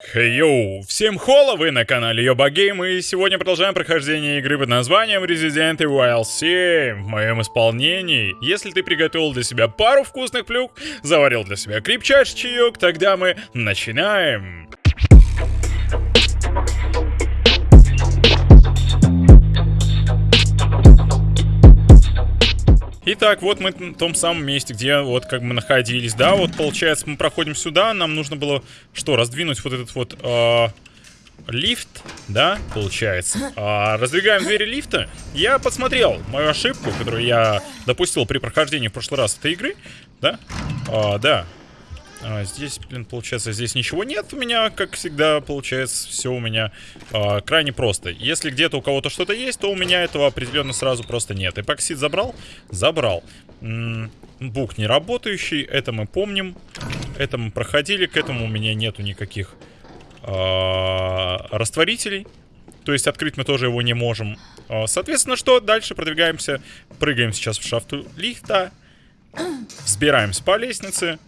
Хей йоу, всем хола, вы на канале Йоба Гейм, и сегодня продолжаем прохождение игры под названием Resident Evil 7 в моем исполнении. Если ты приготовил для себя пару вкусных плюх, заварил для себя крепчайший чаек, тогда мы начинаем. Итак, вот мы в том самом месте, где вот как мы находились, да, вот получается мы проходим сюда, нам нужно было что, раздвинуть вот этот вот э, лифт, да, получается. А, раздвигаем двери лифта. Я посмотрел мою ошибку, которую я допустил при прохождении в прошлый раз этой игры, да, а, да, а, здесь, блин, получается, здесь ничего нет у меня, как всегда, получается, все у меня а, крайне просто. Если где-то у кого-то что-то есть, то у меня этого определенно сразу просто нет. Эпоксид забрал? Забрал. М -м, бук не работающий, это мы помним. Это мы проходили, к этому у меня нету никаких а, растворителей. То есть открыть мы тоже его не можем. А, соответственно, что? Дальше продвигаемся. Прыгаем сейчас в шафту лифта. Взбираемся по лестнице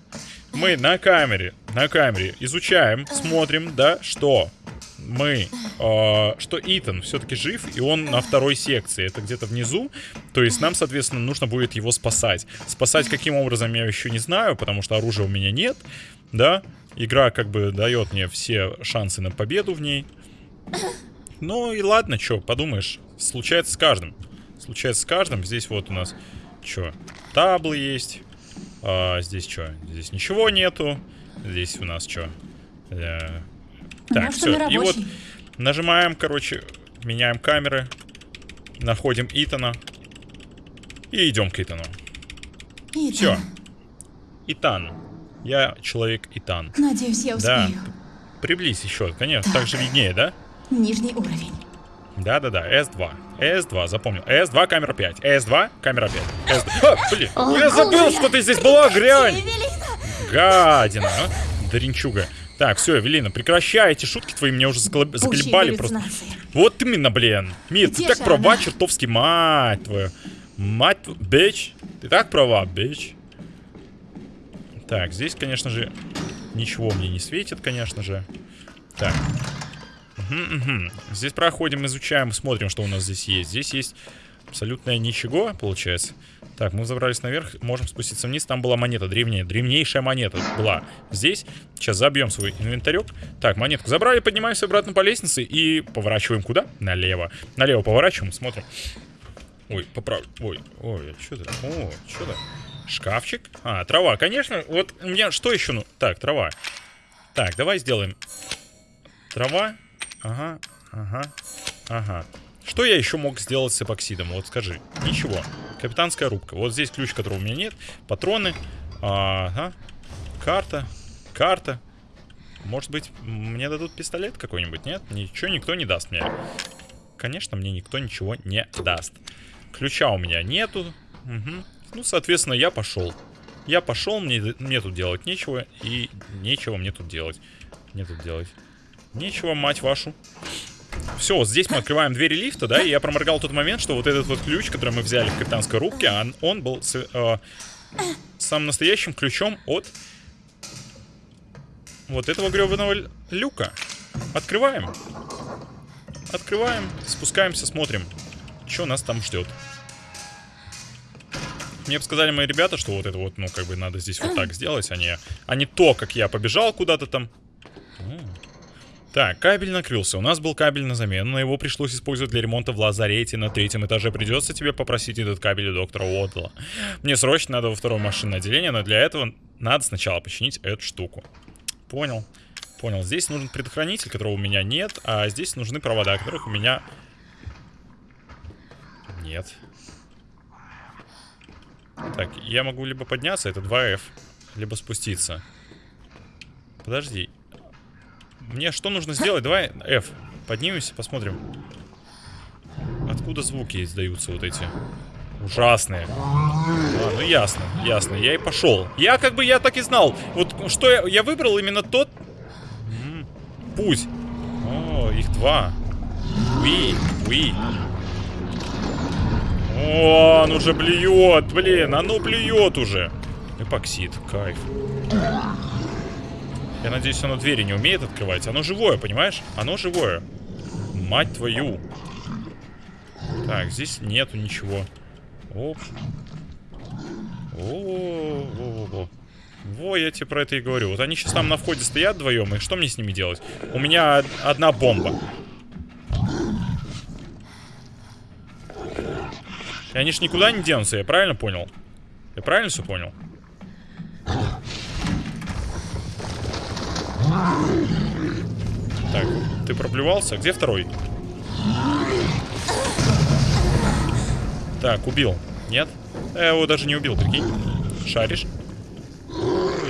мы на камере, на камере изучаем, смотрим, да, что мы, э, что Итан все-таки жив, и он на второй секции, это где-то внизу, то есть нам, соответственно, нужно будет его спасать. Спасать каким образом я еще не знаю, потому что оружия у меня нет, да, игра как бы дает мне все шансы на победу в ней. Ну и ладно, что, подумаешь, случается с каждым. Случается с каждым, здесь вот у нас, что, таблы есть, а, здесь что? Здесь ничего нету. Здесь у нас что? Э, так, все. И вот нажимаем, короче, меняем камеры. Находим Итана. И идем к Итану. Итан. Все. Итан. Я человек Итан. Надеюсь, я успею. Да. Приблизь еще, конечно. Так. так же виднее, да? Нижний уровень. Да-да-да, S2. S2, запомнил. S2, камера 5. S2, камера 5. S2. А, блин, я забыл, что ты здесь была, грянь. Гадина, а? Даринчуга. Так, все, Эвелина, прекращай эти шутки твои, меня уже заколебали просто. Вот именно, блин. Мир, ты так права, чертовски, мать твою. Мать твою, бич. Ты так права, бич. Так, здесь, конечно же, ничего мне не светит, конечно же. Так, Здесь проходим, изучаем, смотрим, что у нас здесь есть. Здесь есть абсолютно ничего, получается. Так, мы забрались наверх, можем спуститься вниз. Там была монета древняя, древнейшая монета была здесь. Сейчас забьем свой инвентарек. Так, монетку забрали, поднимаемся обратно по лестнице и поворачиваем куда? Налево. Налево поворачиваем, смотрим. Ой, поправлю. Ой, ой, что это? О, что это? Шкафчик? А, трава, конечно. Вот у меня что еще? Ну, так, трава. Так, давай сделаем. Трава. Ага, ага, ага. Что я еще мог сделать с эпоксидом? Вот скажи. Ничего. Капитанская рубка. Вот здесь ключ, которого у меня нет. Патроны. Ага. Карта. Карта. Может быть, мне дадут пистолет какой-нибудь? Нет? Ничего никто не даст мне. Конечно, мне никто ничего не даст. Ключа у меня нету. Угу. Ну, соответственно, я пошел. Я пошел, мне, мне тут делать нечего. И нечего мне тут делать. Мне тут делать. Нечего, мать вашу. Все, здесь мы открываем двери лифта, да, и я проморгал тот момент, что вот этот вот ключ, который мы взяли в капитанской рубке, он, он был с, э, самым настоящим ключом от вот этого гребаного люка. Открываем. Открываем, спускаемся, смотрим, что нас там ждет. Мне сказали мои ребята, что вот это вот, ну, как бы надо здесь вот так сделать, а не, а не то, как я побежал куда-то там. Так, кабель накрылся. У нас был кабель на замену, но его пришлось использовать для ремонта в лазарете на третьем этаже. Придется тебе попросить этот кабель у доктора Уотла. Мне срочно надо во второе машинное отделение, но для этого надо сначала починить эту штуку. Понял. Понял. Здесь нужен предохранитель, которого у меня нет, а здесь нужны провода, которых у меня нет. Так, я могу либо подняться, это 2F, либо спуститься. Подожди, мне что нужно сделать? Давай F. Поднимемся, посмотрим. Откуда звуки издаются вот эти? Ужасные. А, ну ясно, ясно. Я и пошел. Я как бы, я так и знал. Вот что я, я выбрал именно тот... М путь. О, их два. Уи, уи. О, он уже блюет, блин, оно блюет уже. Эпоксид, кайф. Я надеюсь, оно двери не умеет открывать. Оно живое, понимаешь? Оно живое. Мать твою. Так, здесь нету ничего. Оп. О, во, во, во. Во, я тебе про это и говорю. Вот они сейчас там на входе стоят вдвоем, и что мне с ними делать? У меня одна бомба. И они ж никуда не денутся, я правильно понял? Я правильно все понял? Так, ты проблевался? Где второй? Так, убил. Нет? Я его даже не убил, прикинь. Шаришь?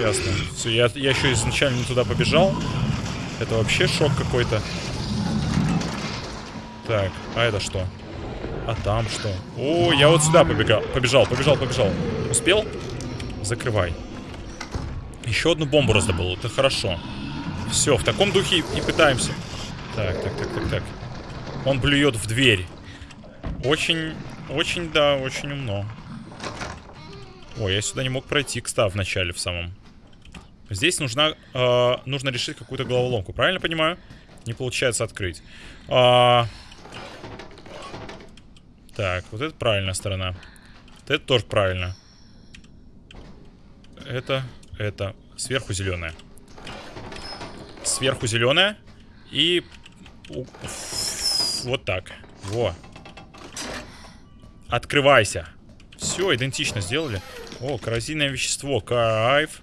Ясно. Все, я, я еще изначально туда побежал. Это вообще шок какой-то. Так, а это что? А там что? О, я вот сюда побегал. Побежал, побежал, побежал. Успел? Закрывай. Еще одну бомбу раздобыл. Это хорошо. Все, в таком духе и пытаемся. Так, так, так, так, так. Он блюет в дверь. Очень, очень, да, очень умно. Ой, я сюда не мог пройти, кстати, в начале, в самом. Здесь нужна, э, нужно решить какую-то головоломку. Правильно понимаю? Не получается открыть. А... Так, вот это правильная сторона. Вот это тоже правильно. Это, это. Сверху зеленая. Сверху зеленая. И... Вот так. Во. Открывайся. Все, идентично сделали. О, коррозийное вещество. Кайф.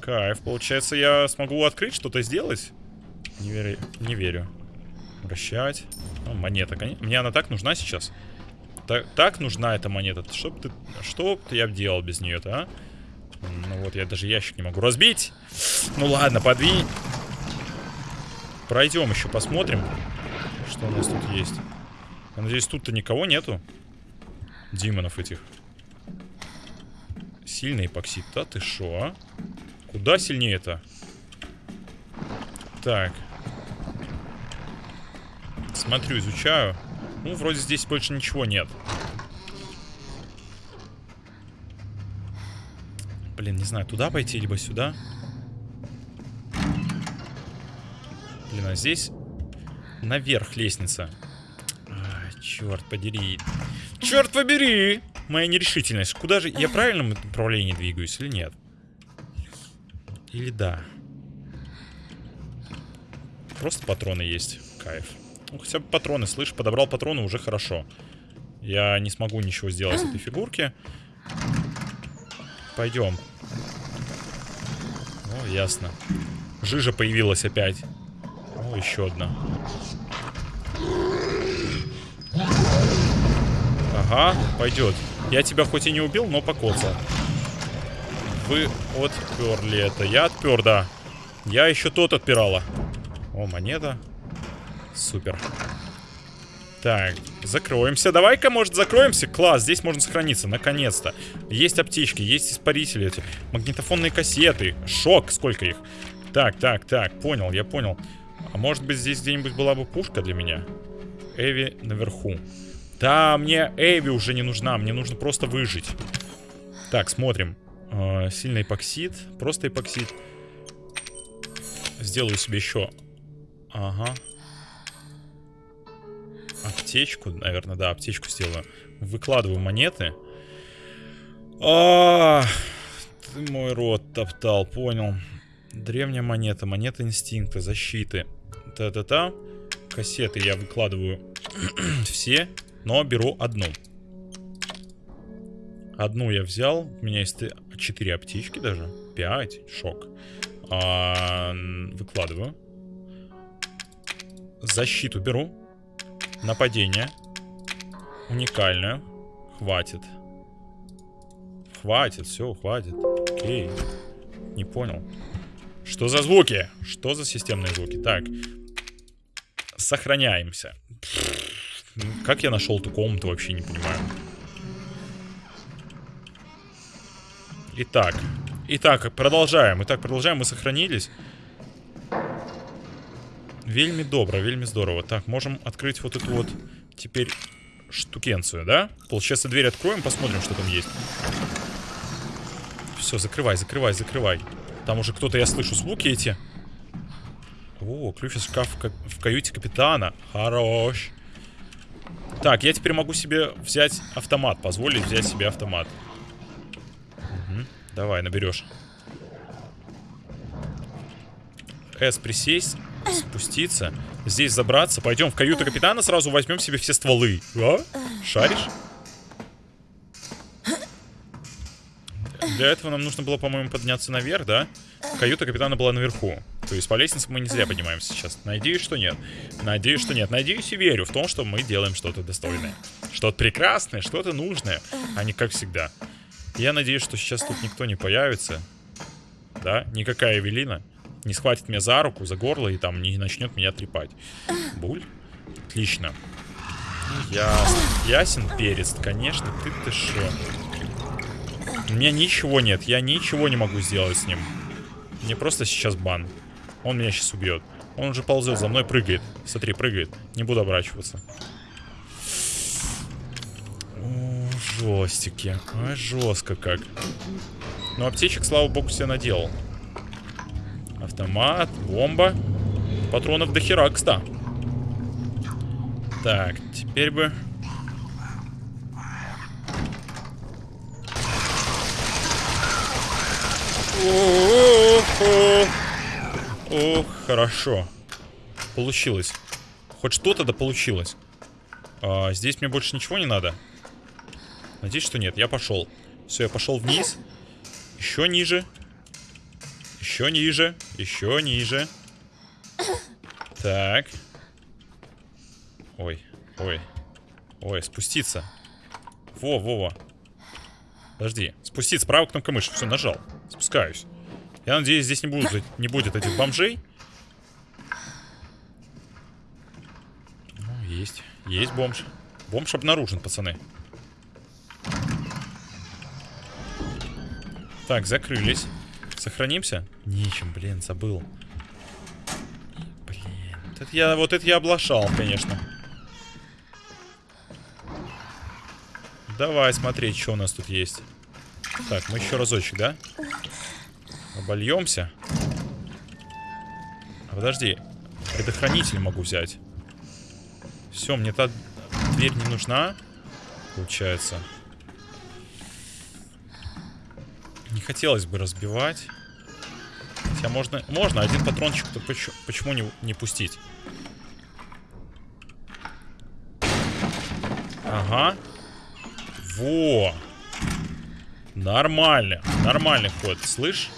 Кайф. Получается, я смогу открыть что-то сделать? Не верю. Не верю. Вращать. О, монета. Мне она так нужна сейчас. Так, так нужна эта монета. Что бы ты... Что бы я делал без нее-то, а? Ну вот, я даже ящик не могу разбить. Ну ладно, подвинь. Пройдем еще, посмотрим, что у нас тут есть. Надеюсь, тут-то никого нету. Димонов этих. Сильный эпоксид. Да ты шо, а? Куда сильнее-то? Так. Смотрю, изучаю. Ну, вроде здесь больше ничего нет. Блин, не знаю, туда пойти, либо сюда. Блин, а здесь наверх лестница. Черт подери. Черт побери! Моя нерешительность. Куда же... Я в правильном направлении двигаюсь или нет? Или да? Просто патроны есть. Кайф. Ну, хотя бы патроны, слышь, подобрал патроны, уже хорошо. Я не смогу ничего сделать с этой фигурки. Пойдем. О, ясно. Жижа появилась опять. О, еще одна. Ага, пойдет. Я тебя хоть и не убил, но покоцал. Вы отперли это. Я отпер, да. Я еще тот отпирала. О, монета. Супер. Так, закроемся. Давай-ка, может, закроемся? Класс, здесь можно сохраниться, наконец-то. Есть аптечки, есть испарители эти. Магнитофонные кассеты. Шок, сколько их. Так, так, так, понял, я понял. А может быть, здесь где-нибудь была бы пушка для меня? Эви наверху. Да, мне Эви уже не нужна, мне нужно просто выжить. Так, смотрим. Э, сильный эпоксид, просто эпоксид. Сделаю себе еще... Ага. Аптечку, наверное, да, аптечку сделаю. Выкладываю монеты. А, ты мой рот топтал, понял. Древняя монета, монета инстинкта, защиты. Та-та-та. Кассеты я выкладываю все но беру одну. Одну я взял. У меня есть 4 аптечки даже. 5. Шок. А, выкладываю. Защиту беру. Нападение. Уникальное. Хватит. Хватит, все, хватит. Окей. Не понял. Что за звуки? Что за системные звуки? Так. Сохраняемся. Как я нашел эту комнату, вообще не понимаю. Итак. Итак, продолжаем. Итак, продолжаем. Мы сохранились. Вельми добро, вельми здорово. Так, можем открыть вот эту вот теперь штукенцию, да? Получается, дверь откроем, посмотрим, что там есть. Все, закрывай, закрывай, закрывай. Там уже кто-то, я слышу звуки эти. О, ключ из шкафа в каюте капитана. Хорош. Так, я теперь могу себе взять автомат. Позволить взять себе автомат. Угу. Давай, наберешь. С присесть, спуститься, здесь забраться. Пойдем в каюту капитана, сразу возьмем себе все стволы. А? Шаришь? Для этого нам нужно было, по-моему, подняться наверх, да? Каюта капитана была наверху. То есть по лестнице мы не зря поднимаемся сейчас. Надеюсь, что нет. Надеюсь, что нет. Надеюсь и верю в том, что мы делаем что-то достойное. Что-то прекрасное, что-то нужное. А не как всегда. Я надеюсь, что сейчас тут никто не появится. Да? Никакая Эвелина не схватит меня за руку, за горло и там не начнет меня трепать. Буль? Отлично. Ясно. Ясен перец, конечно. Ты ты шо. У меня ничего нет. Я ничего не могу сделать с ним. Мне просто сейчас бан. Он меня сейчас убьет. Он уже ползет за мной, прыгает. Смотри, прыгает. Не буду оборачиваться. О, жестики. А, жестко как. Но аптечек, слава богу, себе наделал. Автомат, бомба. Патронов до хера, кста. Так, теперь бы... Ох, хорошо. Получилось. Хоть что-то да получилось. А, здесь мне больше ничего не надо. Надеюсь, что нет. Я пошел. Все, я пошел вниз. Еще ниже. Еще ниже. Еще ниже. Так. Ой, ой. Ой, спуститься. Во, во, во. Подожди. Спуститься. Правая кнопка мыши. Все, нажал. Спускаюсь. Я надеюсь, здесь не, будут, не будет этих бомжей. Ну, есть. Есть бомж. Бомж обнаружен, пацаны. Так, закрылись. Сохранимся? Нечем, блин, забыл. Блин. Это я, вот это я облашал, конечно. Давай смотреть, что у нас тут есть. Так, мы еще разочек, да? Обольемся. А подожди. Предохранитель могу взять. Все, мне та дверь не нужна. Получается. Не хотелось бы разбивать. Хотя можно... Можно один патрончик-то почему, почему не, не пустить? Ага. Во! Нормально. Нормальный ход. Слышь?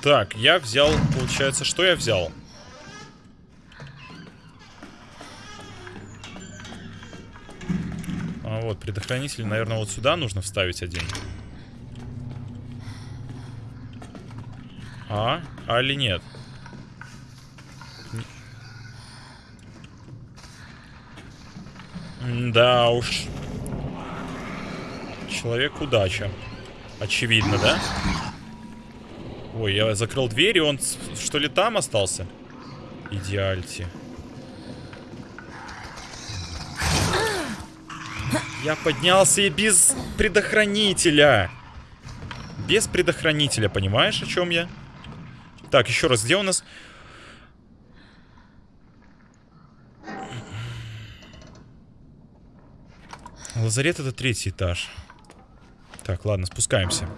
Так, я взял, получается, что я взял? А вот, предохранитель, наверное, вот сюда нужно вставить один. А? А или нет? Да уж. Человек удача. Очевидно, да? Ой, я закрыл дверь, и он что ли там остался? Идеальти. Я поднялся и без предохранителя. Без предохранителя, понимаешь, о чем я? Так, еще раз, где у нас... Лазарет это третий этаж. Так, ладно, спускаемся.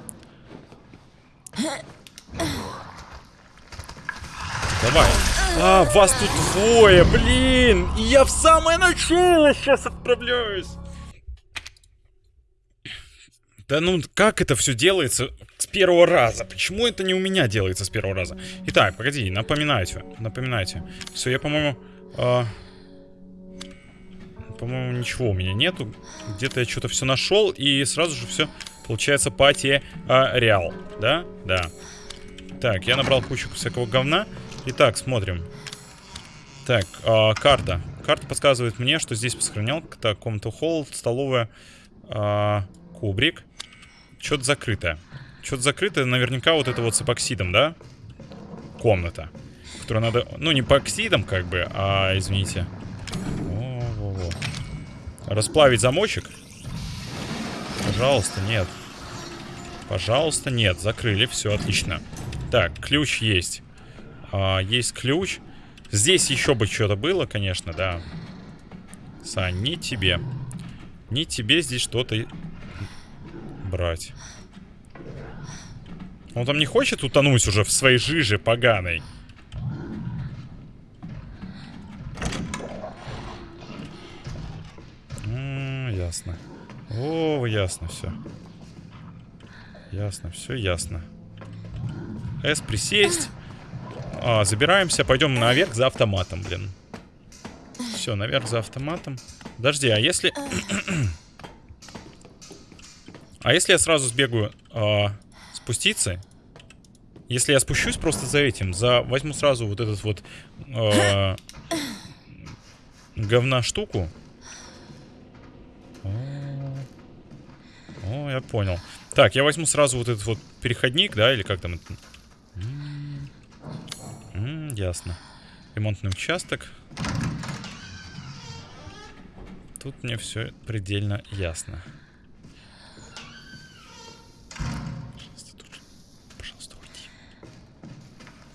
Давай. А, вас тут двое, блин! И я в самое начало сейчас отправляюсь. Да ну, как это все делается с первого раза? Почему это не у меня делается с первого раза? Итак, погоди, напоминайте, напоминайте. Все, я, по-моему... Э, по-моему, ничего у меня нету. Где-то я что-то все нашел, и сразу же все, получается, пати э, реал. Да? Да. Так, я набрал кучу всякого говна. Итак, смотрим. Так, э, карта. Карта подсказывает мне, что здесь сохранял комнату холл, столовая, э, кубрик. Что-то закрытое. Что-то закрытое, наверняка вот это вот с эпоксидом, да? Комната. Которую надо... Ну, не эпоксидом, как бы, а, извините. О -о -о. Расплавить замочек? Пожалуйста, нет. Пожалуйста, нет. Закрыли, все, отлично. Так, ключ есть. А, есть ключ. Здесь еще бы что-то было, конечно, да. Сань, не тебе. Не тебе здесь что-то брать. Он там не хочет утонуть уже в своей жиже поганой. Ясно. О, ясно все. Ясно, все ясно. С присесть. А, забираемся, пойдем наверх за автоматом, блин. Все, наверх за автоматом. Подожди, а если... а если я сразу сбегаю а, спуститься? Если я спущусь просто за этим, за возьму сразу вот этот вот а, говна штуку. Ну, я понял. Так, я возьму сразу вот этот вот переходник, да, или как там это? Ясно. Ремонтный участок. Тут мне все предельно ясно. Пожалуйста, тут... Уйди.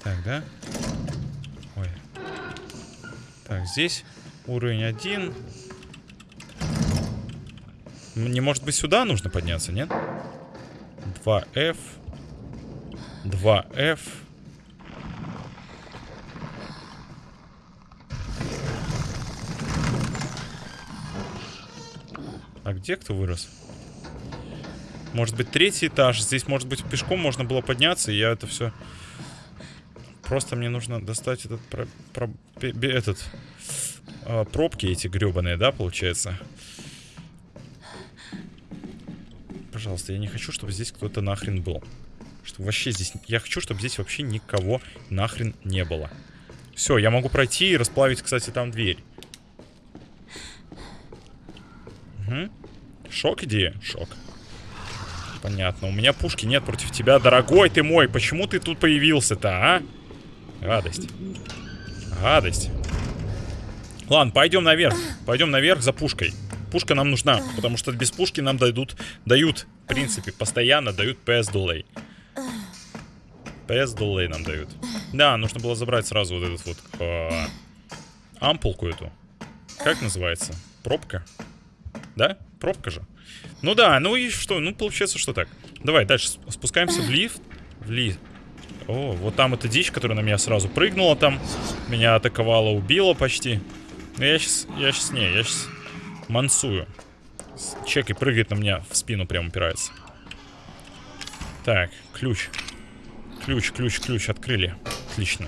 Так, да? Ой. Так, здесь уровень один. Мне, может быть, сюда нужно подняться, нет? 2F. 2F. А где кто вырос? Может быть, третий этаж. Здесь, может быть, пешком можно было подняться, и я это все... Просто мне нужно достать этот... Про... Про... Этот... А, пробки эти гребаные, да, получается? Пожалуйста, я не хочу, чтобы здесь кто-то нахрен был. Чтобы вообще здесь... Я хочу, чтобы здесь вообще никого нахрен не было. Все, я могу пройти и расплавить, кстати, там дверь. Угу. Шок идея? Шок. Понятно. У меня пушки нет против тебя, дорогой ты мой. Почему ты тут появился-то, а? Гадость. Гадость. Ладно, пойдем наверх. Пойдем наверх за пушкой. Пушка нам нужна, потому что без пушки нам дадут, дают, в принципе, постоянно дают PS Delay. PS Delay нам дают. Да, нужно было забрать сразу вот этот вот э, ампулку эту. Как называется? Пробка? Да? Пробка же. Ну да, ну и что? Ну, получается, что так. Давай, дальше спускаемся в лифт. В лифт. О, вот там эта дичь, которая на меня сразу прыгнула там. Меня атаковала, убила почти. Но я сейчас, я сейчас не, я сейчас мансую. Чек и прыгает на меня в спину прям упирается. Так, ключ. Ключ, ключ, ключ открыли. Отлично.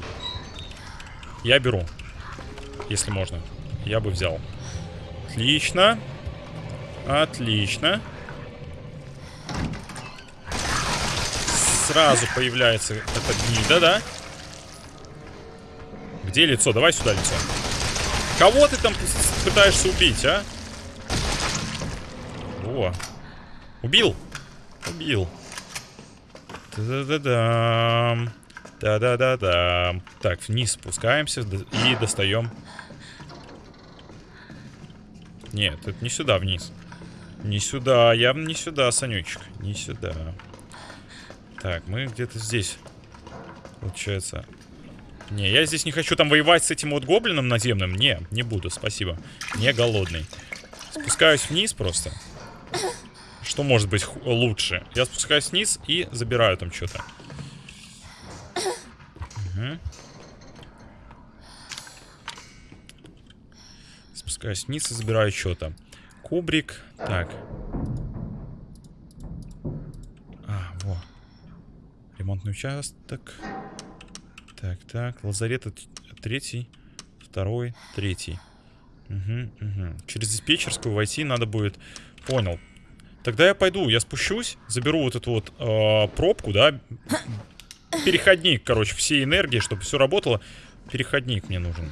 Я беру. Если можно. Я бы взял. Отлично. Отлично. Сразу появляется эта гнида, да? Где лицо? Давай сюда лицо. Кого ты там пытаешься убить, а? О. Убил. Убил. Да-да-да-дам. Да-да-да-да. Так, вниз спускаемся и достаем. Нет, это не сюда, вниз. Не сюда, явно не сюда, Санючек. Не сюда. Так, мы где-то здесь. Получается. Не, я здесь не хочу там воевать с этим вот гоблином наземным. Не, не буду, спасибо. Не голодный. Спускаюсь вниз просто. Что может быть лучше? Я спускаюсь вниз и забираю там что-то. Угу. Спускаюсь вниз и забираю что-то. Кубрик. Так. А, во. Ремонтный участок. Так, так. Лазарет третий, второй, третий. Угу, угу. Через диспетчерскую войти надо будет... Понял. Тогда я пойду, я спущусь, заберу вот эту вот э, пробку, да. Переходник, короче, всей энергии, чтобы все работало. Переходник мне нужен.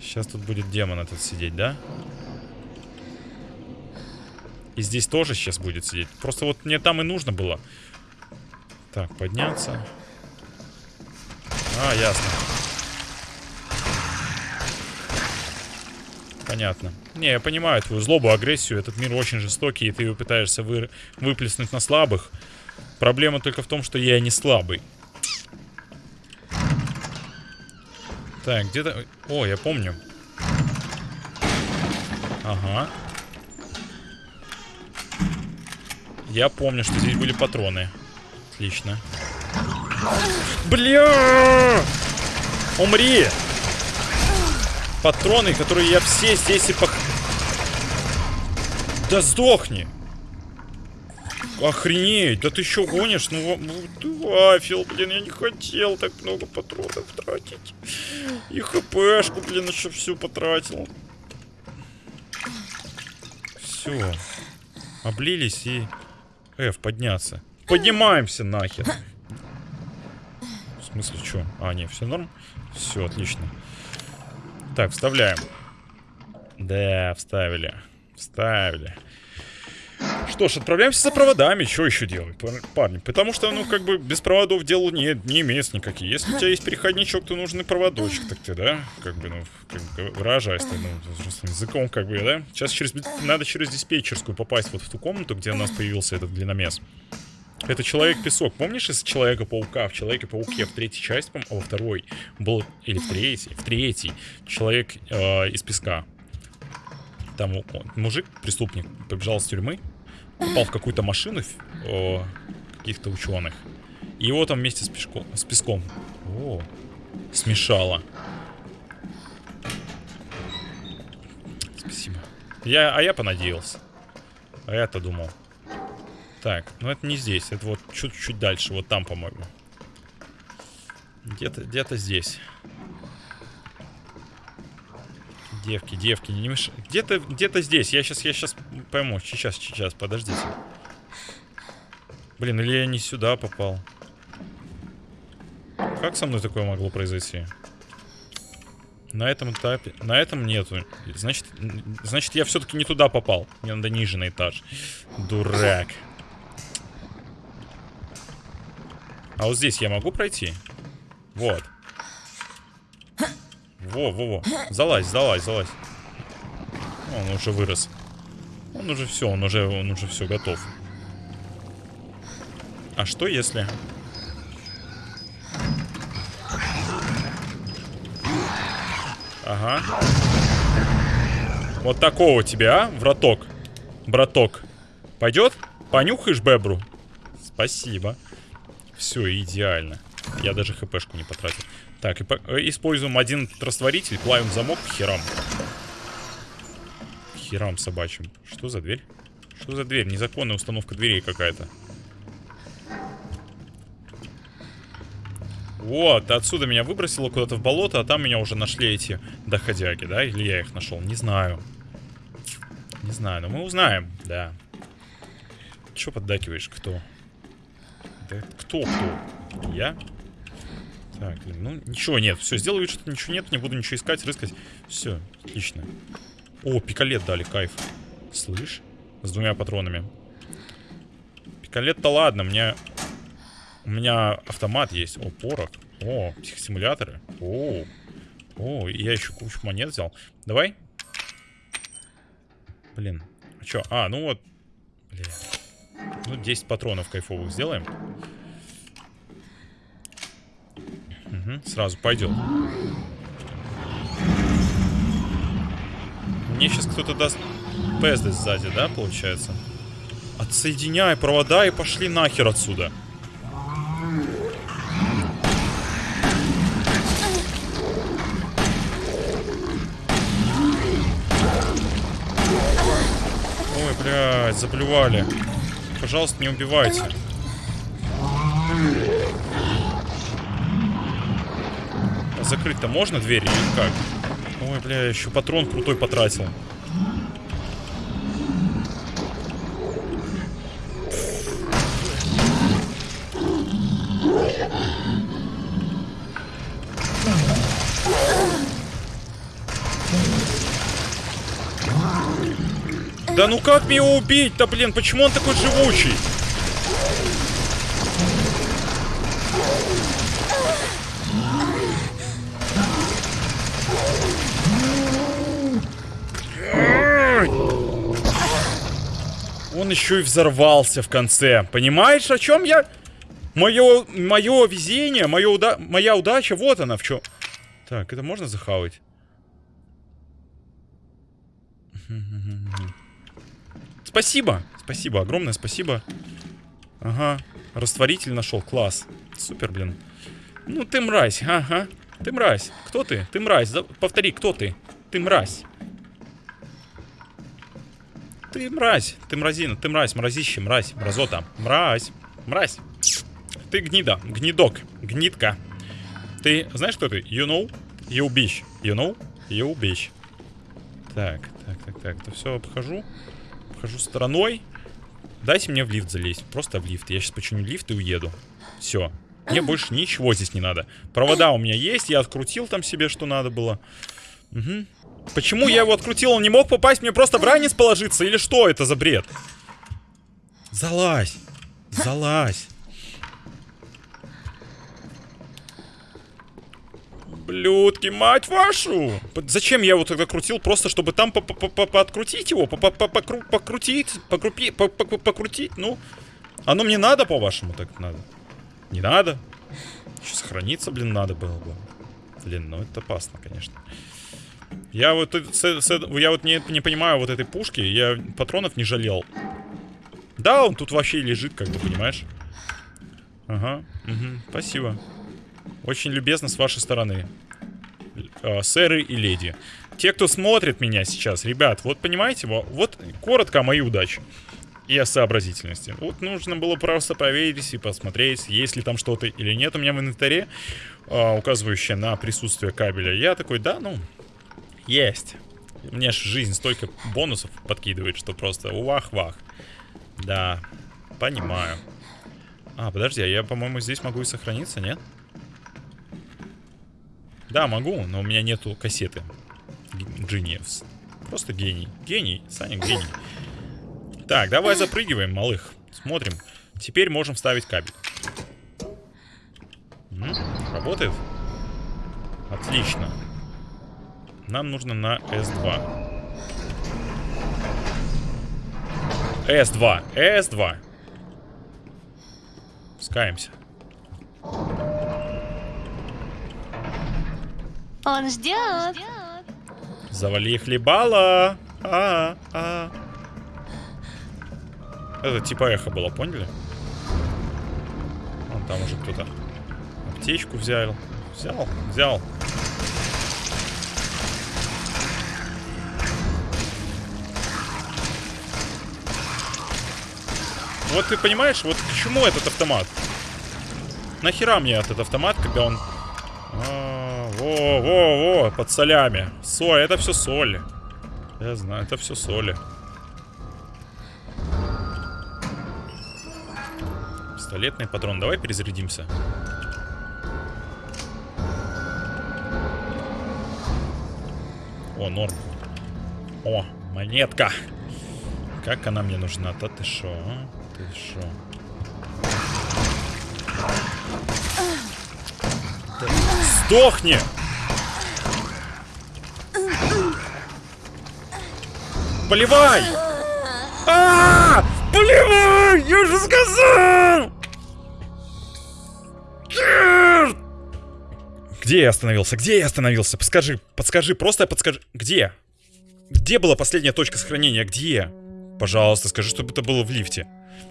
Сейчас тут будет демон этот сидеть, да? И здесь тоже сейчас будет сидеть. Просто вот мне там и нужно было. Так, подняться. А, ясно. Понятно. Не, я понимаю твою злобу, агрессию. Этот мир очень жестокий, и ты его пытаешься вы... выплеснуть на слабых. Проблема только в том, что я не слабый. Так, где-то... О, я помню. Ага. Я помню, что здесь были патроны. Отлично. Бля! Умри! Патроны, которые я все здесь и пох... Да сдохни! Охренеть, да ты что гонишь? Ну, ну ты вафел, блин, я не хотел так много патронов тратить. И хпшку, блин, еще всю потратил. Все. Облились и... F, подняться. Поднимаемся нахер. В смысле, что? А, не, все норм? Все, отлично. Так, вставляем. Да, вставили. Вставили. Что ж, отправляемся за проводами. Что еще делать, парни? Потому что, ну, как бы, без проводов дел не, не имеется никакие. Если у тебя есть переходничок, то нужен проводочек, так ты, да? Как бы, ну, как бы, выражаясь, ну, языком, как бы, да? Сейчас через, надо через диспетчерскую попасть вот в ту комнату, где у нас появился этот длинномес. Это Человек-песок. Помнишь из Человека-паука? В Человеке-пауке в третьей части, по а во второй был... Или в третьей? В третьей. Человек э, из песка. Там мужик, преступник, побежал с тюрьмы, попал в какую-то машину о, каких-то ученых. И его там вместе с, пешком, с песком. О, смешало. Спасибо. Я, а я понадеялся. А я-то думал. Так, ну это не здесь. Это вот чуть-чуть дальше. Вот там, по-моему. Где-то где, -то, здесь. Девки, девки, не мешай. Где-то где, -то, здесь. Я сейчас, я сейчас пойму. Сейчас, сейчас, подождите. Блин, или я не сюда попал. Как со мной такое могло произойти? На этом этапе... На этом нету. Значит, значит я все-таки не туда попал. Мне надо ниже на этаж. Дурак. А вот здесь я могу пройти? Вот. Во, во, во. Залазь, залазь, залазь. Он уже вырос. Он уже все, он уже, он уже все готов. А что если... Ага. Вот такого тебя, а, враток. Браток. Пойдет? Понюхаешь бебру? Спасибо. Все, идеально. Я даже хпшку не потратил. Так, и по э, используем один растворитель, плавим замок к херам. К херам собачьим. Что за дверь? Что за дверь? Незаконная установка дверей какая-то. Вот, отсюда меня выбросило куда-то в болото, а там меня уже нашли эти доходяги, да? Или я их нашел? Не знаю. Не знаю, но мы узнаем, да. Че поддакиваешь? Кто? Да кто кто? Я? Так, ну ничего нет. Все, сделаю что-то ничего нет, не буду ничего искать, рыскать. Все, отлично. О, пикалет дали, кайф. Слышь? С двумя патронами. Пикалет-то ладно, мне... У меня автомат есть. О, порох. О, психосимуляторы. О, о, я еще кучу монет взял. Давай. Блин. А что? А, ну вот. Блин. Ну, 10 патронов кайфовых сделаем. Угу, сразу пойдет. Мне сейчас кто-то даст пезды сзади, да, получается? Отсоединяй провода и пошли нахер отсюда. Ой, блядь, заблювали. Пожалуйста, не убивайте. закрыть-то можно дверь или как? Ой, бля, еще патрон крутой потратил. Да ну как мне его убить-то, блин? Почему он такой живучий? Он еще и взорвался в конце. Понимаешь, о чем я? Мое, мое везение, мое уда моя удача, вот она в чем. Так, это можно захавать? Спасибо! Спасибо, огромное спасибо. Ага, растворитель нашел, класс. Супер, блин. Ну ты мразь, ага. Ты мразь. Кто ты? Ты мразь. Повтори, кто ты? Ты мразь. Ты мразь. Ты мразина. Ты мразь. Мразище. Мразь. Мразота. Мразь. Мразь. Ты гнида. Гнидок. Гнидка. Ты знаешь, кто ты? You know? You bitch. You know? You bitch. Так, так, так, так. Это все обхожу. Обхожу стороной. Дайте мне в лифт залезть. Просто в лифт. Я сейчас починю лифт и уеду. Все. Мне больше ничего здесь не надо. Провода у меня есть. Я открутил там себе, что надо было. Угу. Почему я его открутил? Он не мог попасть мне просто в ранец положиться? Или что это за бред? Залазь. Залазь. Блюдки, мать вашу! Зачем я его тогда крутил? Просто чтобы там подкрутить его? Покрутить? Покрутить? Ну, оно мне надо, по-вашему, так надо? Не надо? Еще сохраниться, блин, надо было бы. Блин, ну это опасно, конечно. Я вот, я вот не, не понимаю вот этой пушки. Я патронов не жалел. Да, он тут вообще лежит, как бы, понимаешь? Ага, угу, спасибо. Очень любезно с вашей стороны. Э, сэры и леди. Те, кто смотрит меня сейчас, ребят, вот понимаете, вот, вот коротко о моей удаче и о сообразительности. Вот нужно было просто проверить и посмотреть, есть ли там что-то или нет у меня в инвентаре, э, указывающее на присутствие кабеля. Я такой, да, ну, есть. Мне ж жизнь столько бонусов подкидывает, что просто вах-вах. Да, понимаю. А, подожди, а я, по-моему, здесь могу и сохраниться, нет? Да, могу, но у меня нету кассеты. Genius. Просто гений. Гений, Саня, гений. Так, давай запрыгиваем, малых. Смотрим. Теперь можем вставить кабель. Работает? Отлично. Нам нужно на S2. S2. S2. Пускаемся. Он ждет. Завали хлебала. А, а. Это типа эхо было, поняли? Вон там уже кто-то аптечку взял. Взял, взял. Вот ты понимаешь, вот к чему этот автомат? Нахера мне этот автомат, когда он... А, во, во, во, под солями. Соль, это все соль. Я знаю, это все соли. Пистолетный патрон. Давай перезарядимся. О, норм. О, монетка. Как она мне нужна-то? Ты шо? А? Ты шо? Сдохни! Поливай! А, -а, -а! Поливай! Я же сказал! Черт! Где я остановился? Где я остановился? Подскажи, подскажи, просто подскажи. Где? Где была последняя точка сохранения? Где? Пожалуйста, скажи, чтобы это было в лифте.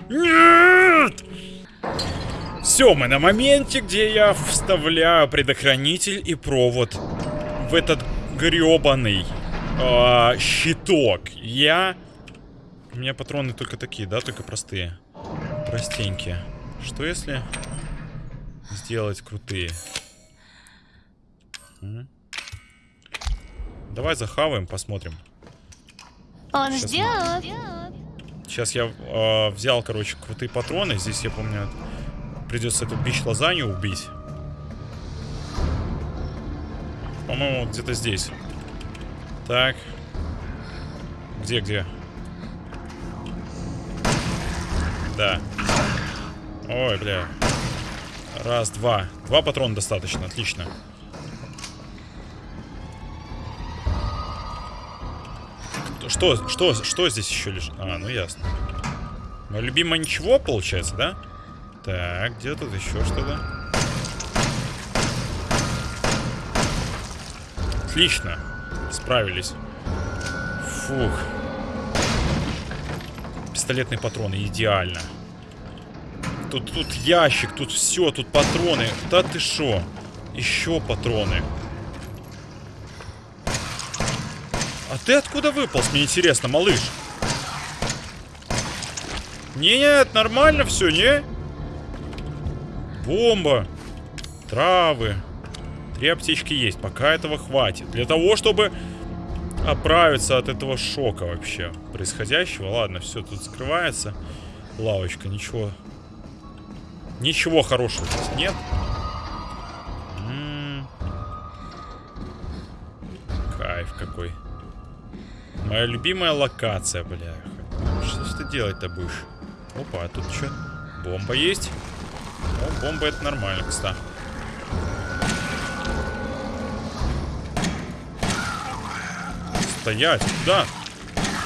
Нет! Все, мы на моменте, где я вставляю предохранитель и провод в этот гребаный э, щиток. Я... У меня патроны только такие, да? Только простые. Простенькие. Что если сделать крутые? Давай захаваем, посмотрим. Он Сейчас. Мы... Сейчас я э, взял, короче, крутые патроны. Здесь, я помню, придется эту бич-лазанью убить. По-моему, где-то здесь. Так. Где, где? Да. Ой, бля. Раз, два. Два патрона достаточно, отлично. Что, что, что здесь еще лежит? А, ну ясно. Мое любимое ничего, получается, да? Так, где тут еще что-то? Отлично. Справились. Фух. Пистолетные патроны, идеально. Тут, тут ящик, тут все, тут патроны. Да ты шо? Еще патроны. А ты откуда выполз, мне интересно, малыш? Нет, нормально все, не? Бомба. Травы. Три аптечки есть, пока этого хватит. Для того, чтобы оправиться от этого шока вообще происходящего. Ладно, все тут скрывается. Лавочка, ничего. Ничего хорошего здесь нет. М -м -м. Кайф какой. Моя любимая локация, бля. Что ж ты делать-то будешь? Опа, а тут что? Бомба есть? О, бомба это нормально, кстати. Стоять, да.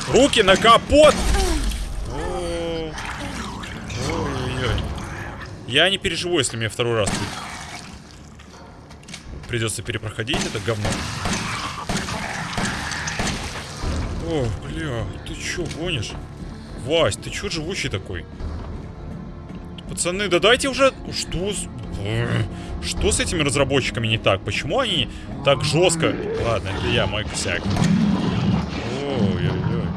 Руки на капот! Ой-ой-ой. Я не переживу, если мне второй раз придется перепроходить это говно. О, бля, ты чё, гонишь? Вась, ты чё живучий такой? Пацаны, да дайте уже... Что с... Что с этими разработчиками не так? Почему они так жестко... Ладно, это я, мой косяк. Ой-ой-ой.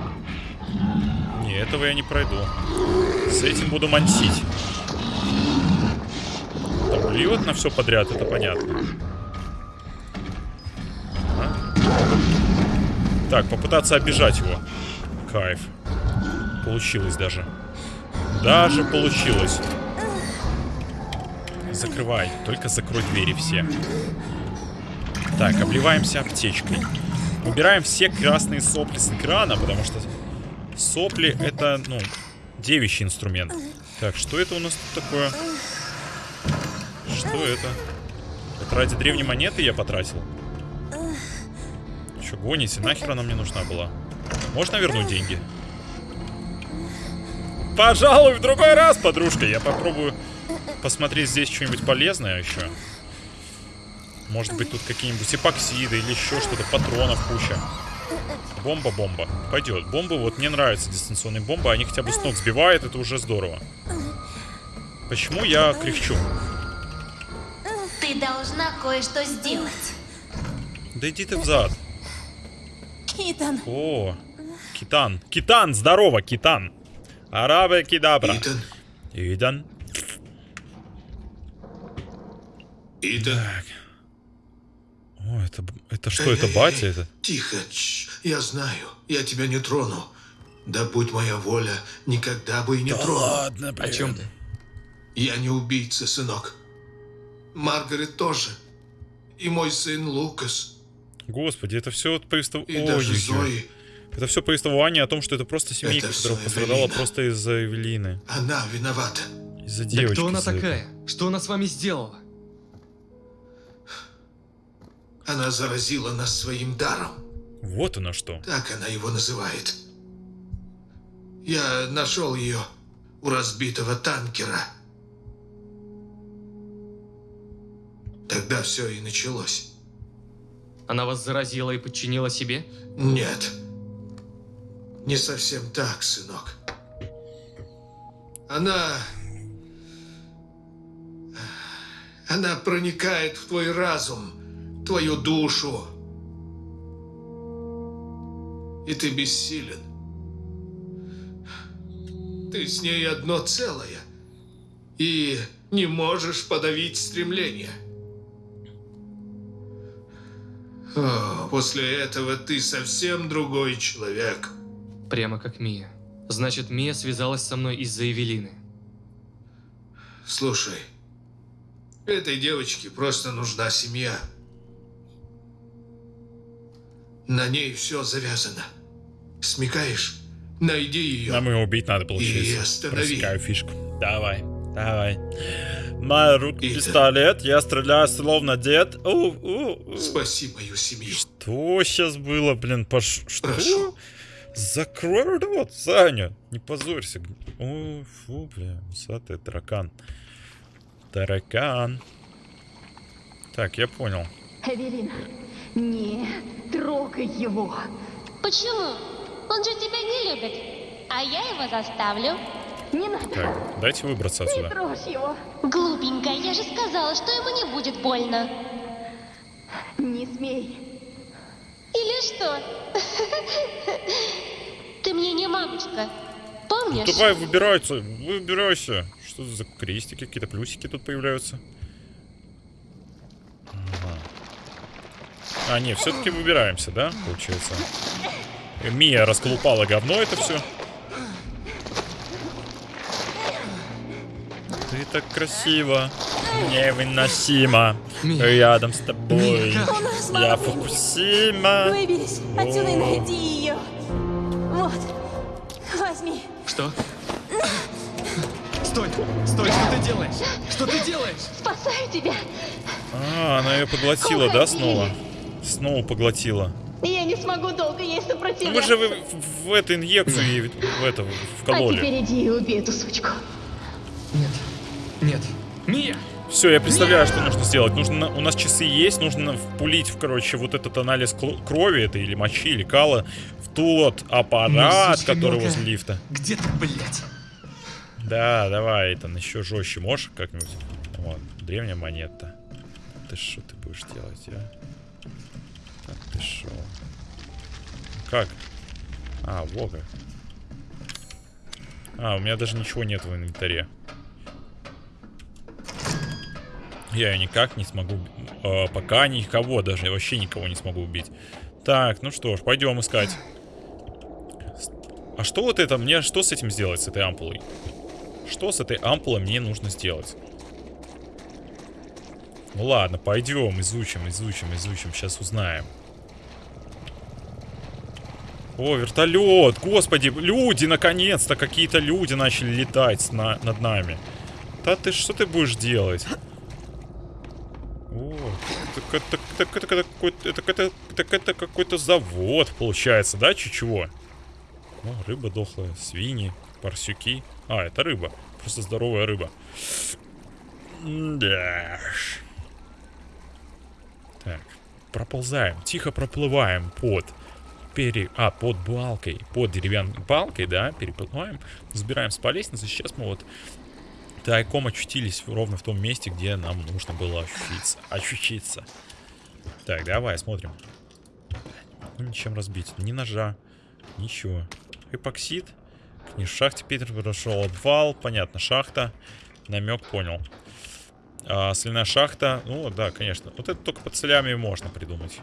Не, этого я не пройду. С этим буду мансить. Там блюет на все подряд, это понятно. А? Так, попытаться обижать его. Кайф. Получилось даже. Даже получилось. Закрывай. Только закрой двери все. Так, обливаемся аптечкой. Убираем все красные сопли с экрана, потому что сопли это, ну, девичий инструмент. Так, что это у нас тут такое? Что это? Это ради древней монеты я потратил? Че, гоните? Нахер она мне нужна была? Можно вернуть деньги? Пожалуй, в другой раз, подружка. Я попробую посмотреть здесь что-нибудь полезное еще. Может быть, тут какие-нибудь эпоксиды или еще что-то, патронов куча. Бомба, бомба. Пойдет. Бомбы, вот мне нравятся дистанционные бомбы. Они хотя бы с ног сбивают, это уже здорово. Почему я кряхчу? Ты должна кое-что сделать. Да иди ты взад. Итан. О, Китан. Китан, здорово, Китан. Арабе кидабра. Итан, Идан. Итан. Так. О, это, это что, это батя это? Тихо, чш, я знаю, я тебя не трону. Да будь моя воля, никогда бы и не тронул. ладно, О чем ты? Я не убийца, сынок. Маргарет тоже. И мой сын Лукас. Господи, это все повествов... И даже Ой-ой-ой. Зои. Это все повествование о том, что это просто семейка, Это которая пострадала Эвелина. просто из-за Эвелины. Она виновата. Из-за Да девочки. кто она такая? Что она с вами сделала? Она заразила нас своим даром. Вот оно что. Так она его называет. Я нашел ее у разбитого танкера. Тогда все и началось. Она вас заразила и подчинила себе? Нет. Не совсем так, сынок. Она... Она проникает в твой разум, твою душу. И ты бессилен. Ты с ней одно целое. И не можешь подавить стремление. О, после этого ты совсем другой человек. Прямо как Мия. Значит, Мия связалась со мной из-за Эвелины. Слушай, этой девочке просто нужна семья. На ней все завязано. Смекаешь? Найди ее. Нам ее убить надо, И получается. останови. Просекаю фишку. Давай, давай. Моя рука Итан. пистолет, я стреляю словно дед. У, у, у. Спаси мою семью. Что сейчас было, блин, пош... Что? Прошу. Закрой рот, Саня. Не позорься. О, фу, бля, усатый таракан. Таракан. Так, я понял. Эвелина, Не трогай его. Почему? Он же тебя не любит. А я его заставлю. Не надо. Так, дайте выбраться Не отсюда. трожь его. Глупенькая, я же сказала, что ему не будет больно. Не смей. Или что? Ты мне не мамочка. Помнишь? Давай, выбирайся, выбирайся. Что за крестики, какие-то плюсики тут появляются? Ага. А, не, все-таки выбираемся, да, получается? Мия расколупала говно это все. Ты так красиво, невыносимо, Мия. рядом с тобой. Мия, Я. Фукусима. Выберись отсюда и найди ее. Вот. Возьми. Что? Стой! Стой! Что ты делаешь? Что ты делаешь? Спасаю тебя. А, она ее поглотила, да, Уходи. снова? Снова поглотила. Я не смогу долго ей сопротивляться. вы же в, в- в эту инъекцию ей в это А вкололи. теперь иди и убей эту сучку. Нет. Нет. Мия! Все, я представляю, что нужно сделать. Нужно, у нас часы есть, нужно впулить, в, короче, вот этот анализ крови, это или мочи, или кала, в тот аппарат, который возле лифта. Где ты, блядь? Да, давай, это еще жестче можешь как-нибудь? Вот, древняя монета. Ты что ты будешь делать, а? Так, ты шо? Как? А, во как. А, у меня даже ничего нет в инвентаре. Я ее никак не смогу... э, пока никого даже, вообще никого не смогу убить. Так, ну что ж, пойдем искать. А что вот это? Мне что с этим сделать, с этой ампулой? Что с этой ампулой мне нужно сделать? Ну ладно, пойдем, изучим, изучим, изучим, сейчас узнаем. О, вертолет! Господи, люди, наконец-то, какие-то люди начали летать на- над нами. Да ты что ты будешь делать? О, так это, так это, какой-то, так это, так это какой-то завод, получается, да, чего? О, рыба дохлая, свиньи, парсюки. А, это рыба. Просто здоровая рыба. Да. Так, проползаем, тихо проплываем под пере... А, под балкой, под деревянной балкой, да, переплываем, забираемся по лестнице. Сейчас мы вот тайком очутились ровно в том месте, где нам нужно было ощутиться. Ощутиться. Так, давай, смотрим. Не ничем разбить. Ни ножа, ничего. Эпоксид. Не в шахте Питер прошел обвал. Понятно, шахта. Намек понял. А, соляная шахта. Ну, да, конечно. Вот это только под солями можно придумать.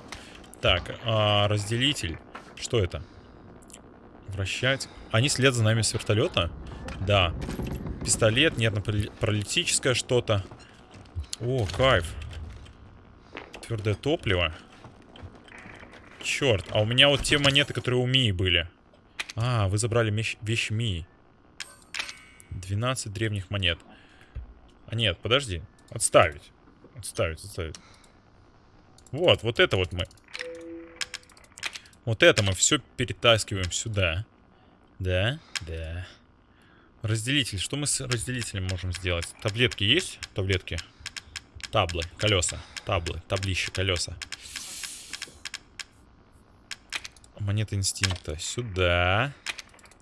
Так, а, разделитель. Что это? Вращать. Они след за нами с вертолета? Да. Пистолет, нервно-паралитическое что-то. О, кайф. Твердое топливо. Черт, а у меня вот те монеты, которые у Мии были. А, вы забрали мещ- вещи Мии. 12 древних монет. А нет, подожди. Отставить. Отставить, отставить. Вот, вот это вот мы. Вот это мы все перетаскиваем сюда. Да, да. Разделитель. Что мы с разделителем можем сделать? Таблетки есть? Таблетки. Таблы, колеса. Таблы, таблище, колеса. Монета инстинкта сюда.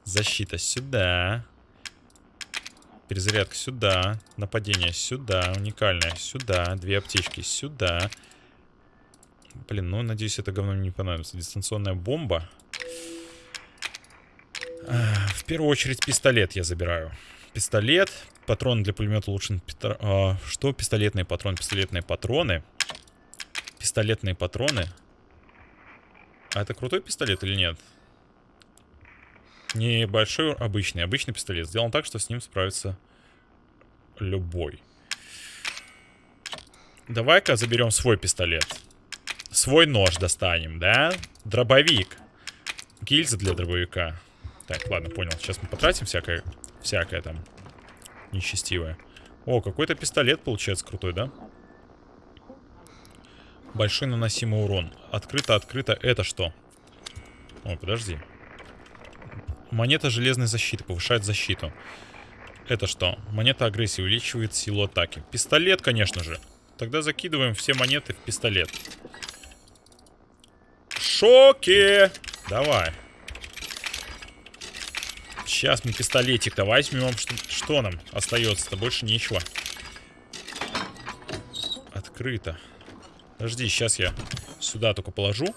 Защита сюда. Перезарядка сюда. Нападение сюда. Уникальное сюда. Две аптечки сюда. Блин, ну надеюсь, это говно мне не понадобится. Дистанционная бомба. В первую очередь пистолет я забираю. Пистолет. Патрон для пулемета улучшен. а, Что? Пистолетные патроны. Пистолетные патроны. Пистолетные патроны. А это крутой пистолет или нет? Небольшой, обычный. Обычный пистолет. Сделан так, что с ним справится любой. Давай-ка заберем свой пистолет. Свой нож достанем, да? Дробовик. Гильза для дробовика. Так, ладно, понял. Сейчас мы потратим всякое, всякое там нечестивое. О, какой-то пистолет получается крутой, да? Большой наносимый урон. Открыто, открыто. Это что? О, подожди. Монета железной защиты. Повышает защиту. Это что? Монета агрессии увеличивает силу атаки. Пистолет, конечно же. Тогда закидываем все монеты в пистолет. Шоке. Давай. Сейчас мы пистолетик-то возьмем. Что, что нам остается-то? Больше нечего. Открыто. Подожди, сейчас я сюда только положу.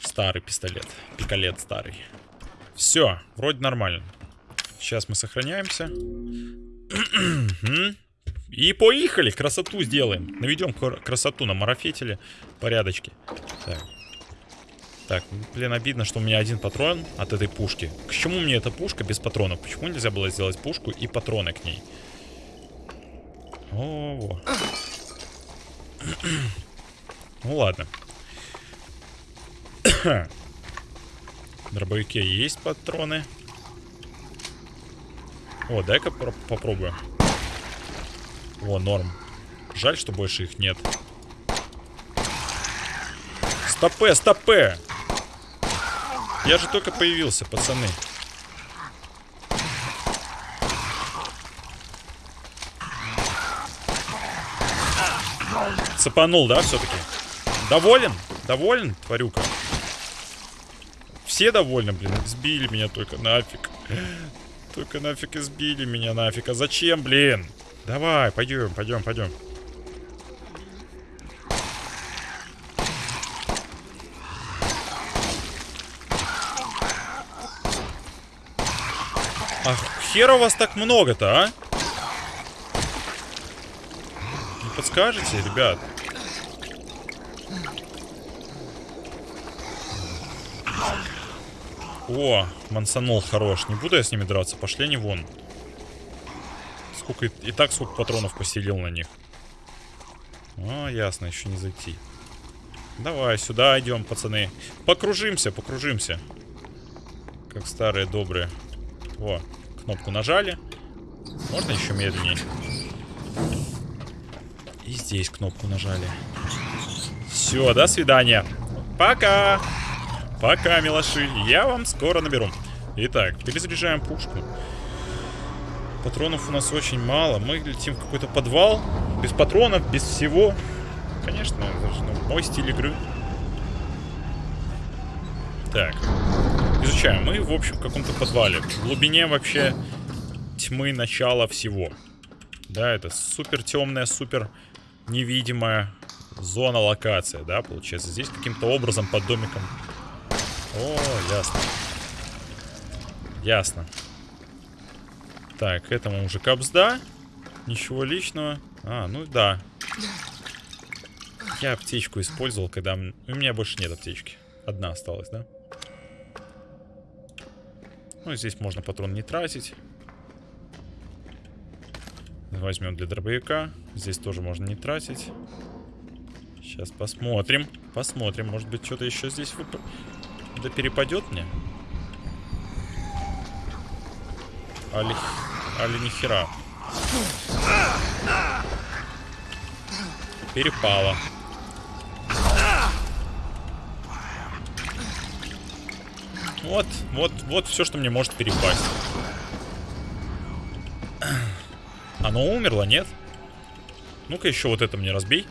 Старый пистолет. Пикалет старый. Все, вроде нормально. Сейчас мы сохраняемся. И поехали, красоту сделаем. Наведем красоту на марафетеле. Порядочки. Так. Так, блин, обидно, что у меня один патрон от этой пушки. К чему мне эта пушка без патронов? Почему нельзя было сделать пушку и патроны к ней? О, -о. ну ладно. В дробовике есть патроны. О, дай-ка попробую. О, норм. Жаль, что больше их нет. Стопе, стопе! Я же только появился, пацаны. Цепанул, да, все-таки? Доволен? Доволен, тварюка? Все довольны, блин. Сбили меня только нафиг. Только нафиг избили меня нафиг. А зачем, блин? Давай, пойдем, пойдем, пойдем. Ах, хера у вас так много-то, а? Не подскажете, ребят? О, мансанул хорош. Не буду я с ними драться. Пошли они вон. Сколько и, так сколько патронов поселил на них. А, ясно, еще не зайти. Давай, сюда идем, пацаны. Покружимся, покружимся. Как старые добрые. Во, кнопку нажали. Можно еще медленнее. И здесь кнопку нажали. Все, до свидания. Пока. Пока, милаши. Я вам скоро наберу. Итак, перезаряжаем пушку. Патронов у нас очень мало. Мы летим в какой-то подвал. Без патронов, без всего. Конечно, это же ну, мой стиль игры. Так. Изучаем. Мы, в общем, в каком-то подвале. В глубине вообще тьмы начала всего. Да, это супер темная, супер невидимая зона локация, да, получается. Здесь каким-то образом под домиком... О, ясно. Ясно. Так, этому уже капсда. Ничего личного. А, ну да. Я аптечку использовал, когда... У меня больше нет аптечки. Одна осталась, да? Ну, здесь можно патрон не тратить. Возьмем для дробовика. Здесь тоже можно не тратить. Сейчас посмотрим. Посмотрим. Может быть, что-то еще здесь вып... да перепадет мне? Али... Али нихера. Перепало. Вот, вот, вот все, что мне может перепасть. Оно умерло, нет? Ну-ка еще вот это мне разбей.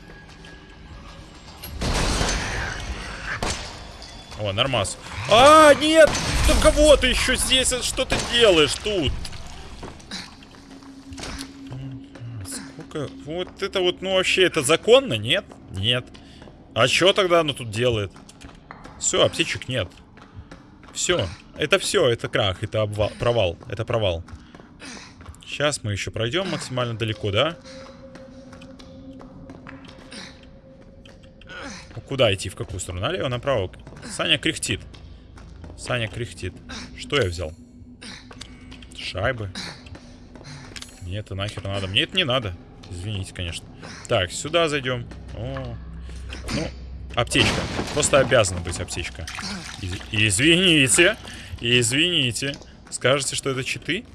О, нормас. А, нет! Да кого ты еще здесь? Что ты делаешь тут? Сколько? Вот это вот, ну вообще, это законно? Нет? Нет. А что тогда оно тут делает? Все, аптечек нет. Все. Это все, это крах, это обвал, провал. Это провал. Сейчас мы еще пройдем максимально далеко, да? Ну, куда идти? В какую сторону? Налево, направо? Саня кряхтит. Саня кряхтит. Что я взял? Шайбы. Мне это нахер надо. Мне это не надо. Извините, конечно. Так, сюда зайдем. О. Ну, Аптечка. Просто обязана быть аптечка. Из извините. Извините. Скажете, что это читы?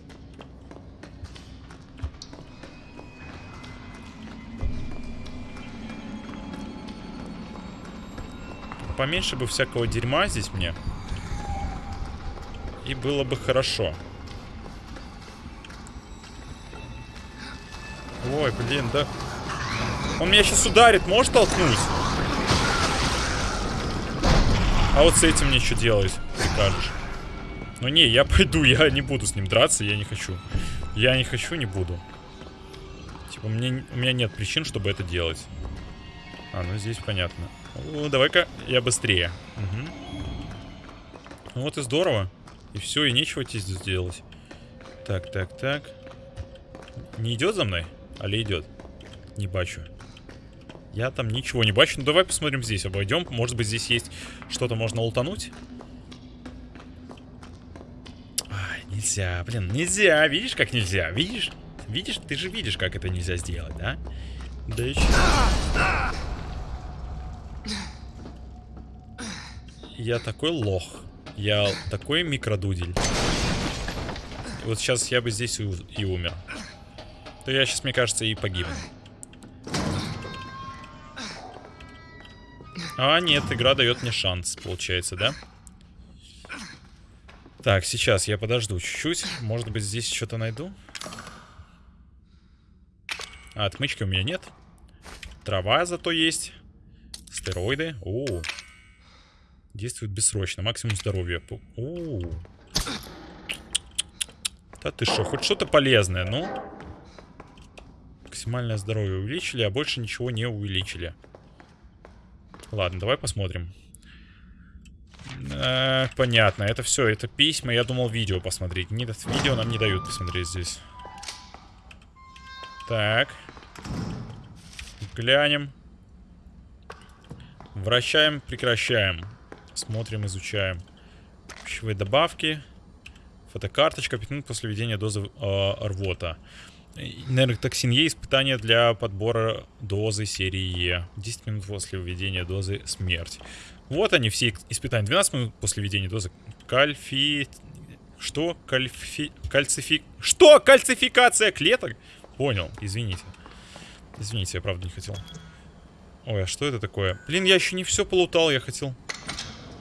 Поменьше бы всякого дерьма здесь мне. И было бы хорошо. Ой, блин, да... Он меня сейчас ударит, можешь толкнуть? А вот с этим мне что делать, прикажешь? Ну не, я пойду, я не буду с ним драться, я не хочу. Я не хочу, не буду. Типа, мне, у меня нет причин, чтобы это делать. А, ну здесь понятно. Давай-ка я быстрее. Угу. Ну вот и здорово. И все, и нечего здесь делать. Так, так, так. Не идет за мной? Али идет? Не бачу. Я там ничего не бачу. Ну давай посмотрим здесь, обойдем. Может быть здесь есть что-то можно лутануть? Ай, нельзя, блин, нельзя. Видишь, как нельзя? Видишь? Видишь? Ты же видишь, как это нельзя сделать, да? Да еще... Я такой лох. Я такой микродудель. Вот сейчас я бы здесь и, умер. То я сейчас, мне кажется, и погибну. А, нет, игра дает мне шанс, получается, да? Так, сейчас я подожду чуть-чуть. Может быть, здесь что-то найду? А, отмычки у меня нет. Трава зато есть. Стероиды. О, -о. Действует бессрочно. Максимум здоровья. О, Да ты что, хоть что-то полезное, ну? Максимальное здоровье увеличили, а больше ничего не увеличили. Ладно, давай посмотрим. Э, понятно, это все, это письма. Я думал видео посмотреть. Нет, видео нам не дают посмотреть здесь. Так. Глянем. Вращаем, прекращаем. Смотрим, изучаем. Пищевые добавки. Фотокарточка. 5 минут после введения дозы э, рвота. Нейротоксин Е. Испытание для подбора дозы серии Е. 10 минут после введения дозы смерть. Вот они все испытания. 12 минут после введения дозы кальфи... Что? Кальфи... Кальцифик... Что? Кальцификация клеток? Понял, извините. Извините, я правда не хотел. Ой, а что это такое? Блин, я еще не все полутал, я хотел...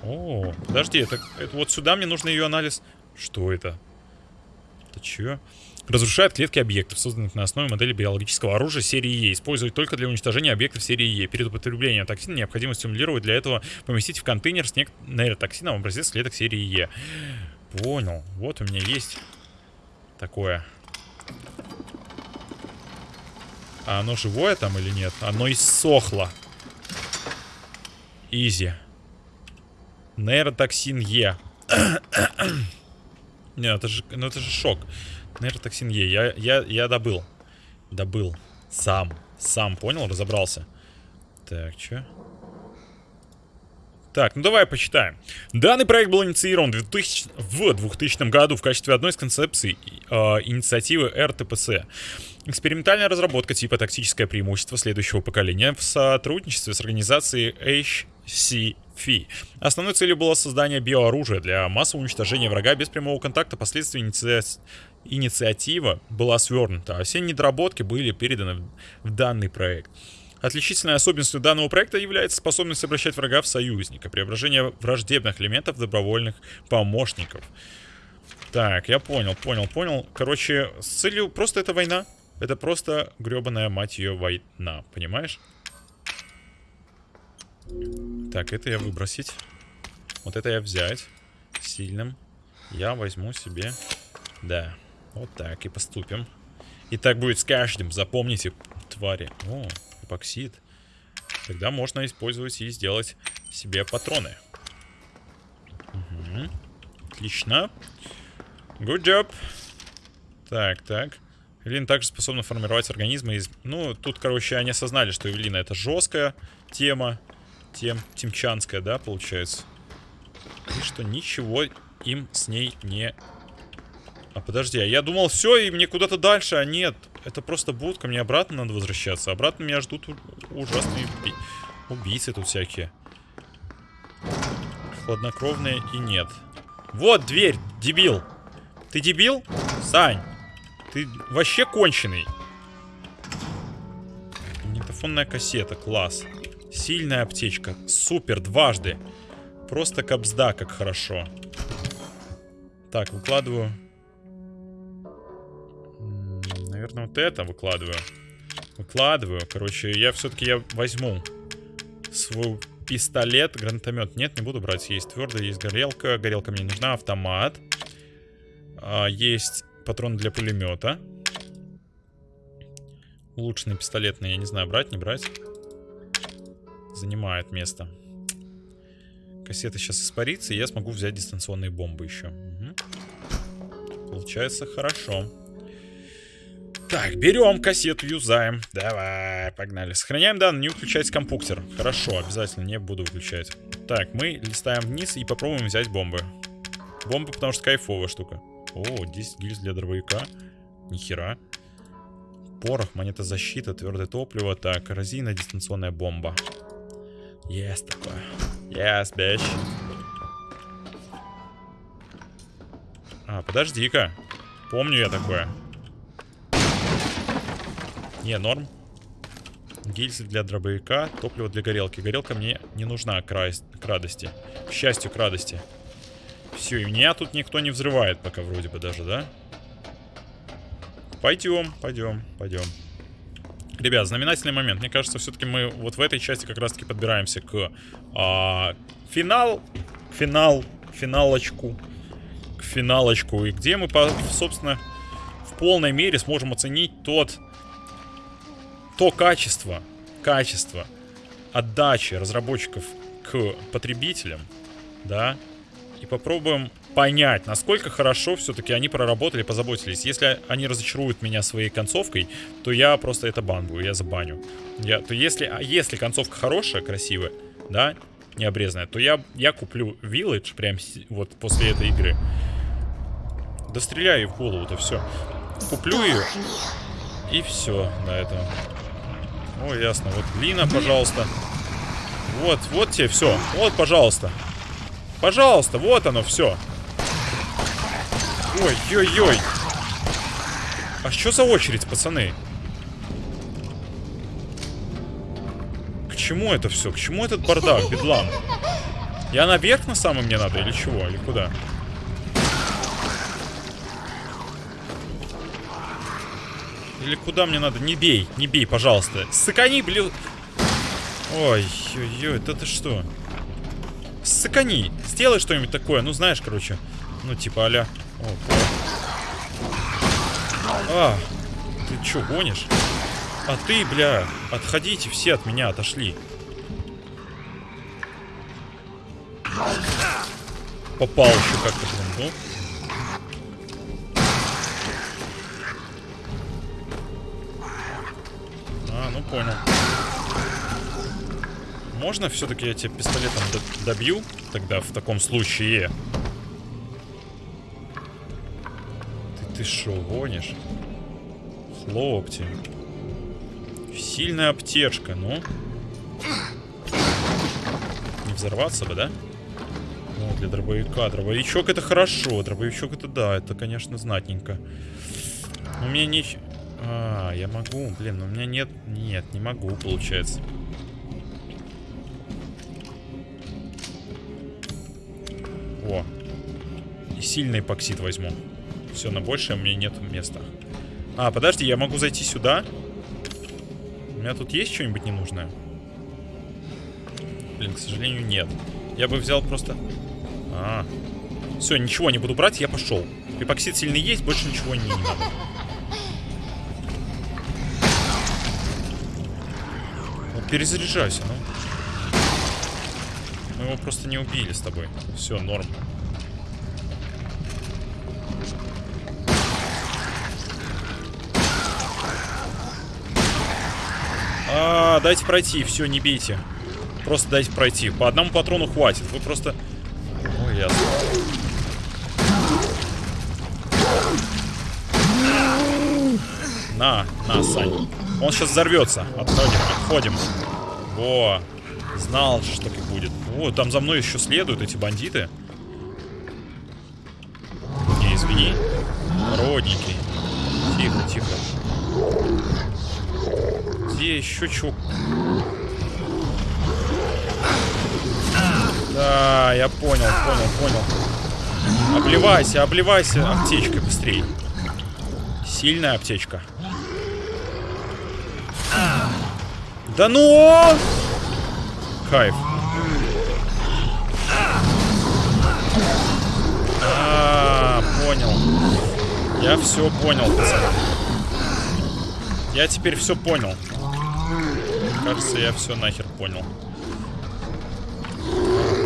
О, подожди, это, это вот сюда мне нужно ее анализ. Что это? Это че? Разрушает клетки объектов, созданных на основе модели биологического оружия серии Е. Используют только для уничтожения объектов серии Е. Перед употреблением токсина необходимо стимулировать для этого поместить в контейнер с нейротоксином образец клеток серии Е. Понял. Вот у меня есть такое. А оно живое там или нет? Оно иссохло. Изи. Нейротоксин Е. Нет, это же, ну это же шок. Нейротоксин Е. Я, я, я добыл. Добыл. Сам. Сам, понял? Разобрался. Так, что? Так, ну давай почитаем. Данный проект был инициирован 2000, в 2000 году в качестве одной из концепций э, инициативы РТПС. Экспериментальная разработка типа тактическое преимущество следующего поколения в сотрудничестве с организацией HCFI. Основной целью было создание биооружия для массового уничтожения врага без прямого контакта. Последствия иници... инициатива была свернута, а все недоработки были переданы в данный проект. Отличительной особенностью данного проекта является способность обращать врага в союзника, преображение враждебных элементов в добровольных помощников. Так, я понял, понял, понял. Короче, с целью просто это война. Это просто гребаная мать ее война, понимаешь? Так, это я выбросить. Вот это я взять. Сильным. Я возьму себе... Да, вот так и поступим. И так будет с каждым, запомните, твари. О, эпоксид. Тогда можно использовать и сделать себе патроны. Угу. Отлично. Good job. Так, так. Эвелина также способна формировать организмы из... Ну, тут, короче, они осознали, что Эвелина это жесткая тема. Тем... Тимчанская, да, получается. И что ничего им с ней не... А подожди, а я думал, все, и мне куда-то дальше, а нет. Это просто будка, мне обратно надо возвращаться. Обратно меня ждут ужасные уби... убийцы тут всякие. Хладнокровные и нет. Вот дверь, дебил. Ты дебил? Сань. Ты вообще конченый. Магнитофонная кассета, класс. Сильная аптечка, супер, дважды. Просто капсда, как хорошо. Так, выкладываю вот это выкладываю. Выкладываю. Короче, я все-таки я возьму свою пистолет, гранатомет. Нет, не буду брать. Есть твердая, есть горелка. Горелка мне не нужна. Автомат. А, есть патроны для пулемета. Улучшенный пистолетный, я не знаю, брать, не брать. Занимает место. Кассета сейчас испарится, и я смогу взять дистанционные бомбы еще. Угу. Получается хорошо. Так, берем кассету, юзаем. Давай, погнали. Сохраняем данные, не выключать компьютер. Хорошо, обязательно не буду выключать. Так, мы листаем вниз и попробуем взять бомбы. Бомбы, потому что кайфовая штука. О, 10 гильз для дробовика. Нихера. Порох, монета защита, твердое топливо. Так, коррозийная дистанционная бомба. Есть такое. Yes, bitch. А, подожди-ка. Помню я такое. Не, норм. Гильзы для дробовика, топливо для горелки. Горелка мне не нужна к, ра... к радости. К счастью, к радости. Все, и меня тут никто не взрывает пока вроде бы даже, да? Пойдем, пойдем, пойдем. Ребят, знаменательный момент. Мне кажется, все-таки мы вот в этой части как раз-таки подбираемся к а, финал, финал, финалочку, к финалочку. И где мы, собственно, в полной мере сможем оценить тот то качество, качество отдачи разработчиков к потребителям, да, и попробуем понять, насколько хорошо все-таки они проработали, позаботились. Если они разочаруют меня своей концовкой, то я просто это банбу, я забаню. Я, то если, а если концовка хорошая, красивая, да, не обрезанная, то я, я куплю Village прям вот после этой игры. Да стреляю в голову-то все. Куплю ее. И все на этом. О, ясно. Вот глина, пожалуйста. Вот, вот тебе все. Вот, пожалуйста. Пожалуйста, вот оно все. Ой-ой-ой. А что за очередь, пацаны? К чему это все? К чему этот бардак, бедлам? Я наверх на самом мне надо или чего? Или куда? Или куда мне надо? Не бей, не бей, пожалуйста. Сыкани, блин. Ой, ой, ой, это ты что? Сыкани, сделай что-нибудь такое. Ну, знаешь, короче. Ну, типа а-ля... А, ты что, гонишь? А ты, бля, отходите все от меня, отошли. Попал еще как-то, ну. Понял. Можно все-таки я тебя пистолетом добью? Тогда в таком случае. Ты ты шо, гонишь? Хлопти. Сильная аптечка, ну. Не взорваться бы, да? Ну, для дробовика. Дробовичок это хорошо. Дробовичок это да, это, конечно, знатненько. У меня ничего... А, я могу. Блин, но у меня нет... Нет, не могу, получается. О. И сильный эпоксид возьму. Все, на большее у меня нет места. А, подожди, я могу зайти сюда? У меня тут есть что-нибудь ненужное? Блин, к сожалению, нет. Я бы взял просто... А, все, ничего не буду брать, я пошел. Эпоксид сильный есть, больше ничего не надо. Перезаряжайся, ну. Мы его просто не убили с тобой. Все, норм. А, дайте пройти, все, не бейте. Просто дайте пройти. По одному патрону хватит. Вы просто... Ой, ясно. На, на, Сань. Он сейчас взорвется. Отходим, отходим. Во. Знал, что так будет. О, там за мной еще следуют эти бандиты. Не, извини. Родненький. Тихо, тихо. Где еще чего? Да, я понял, понял, понял. Обливайся, обливайся аптечкой быстрее. Сильная аптечка. Да ну! Кайф. А, понял. Я все понял, пацаны. Я теперь все понял. Кажется, я все нахер понял.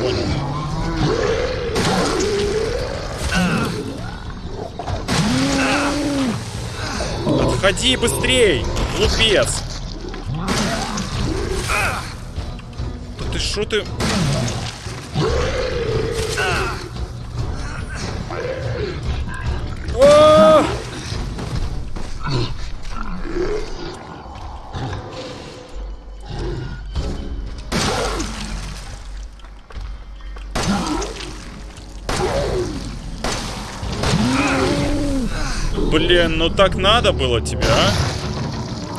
Понял. Отходи быстрей, глупец. Да ты. О! Блин, ну так надо было тебе, а?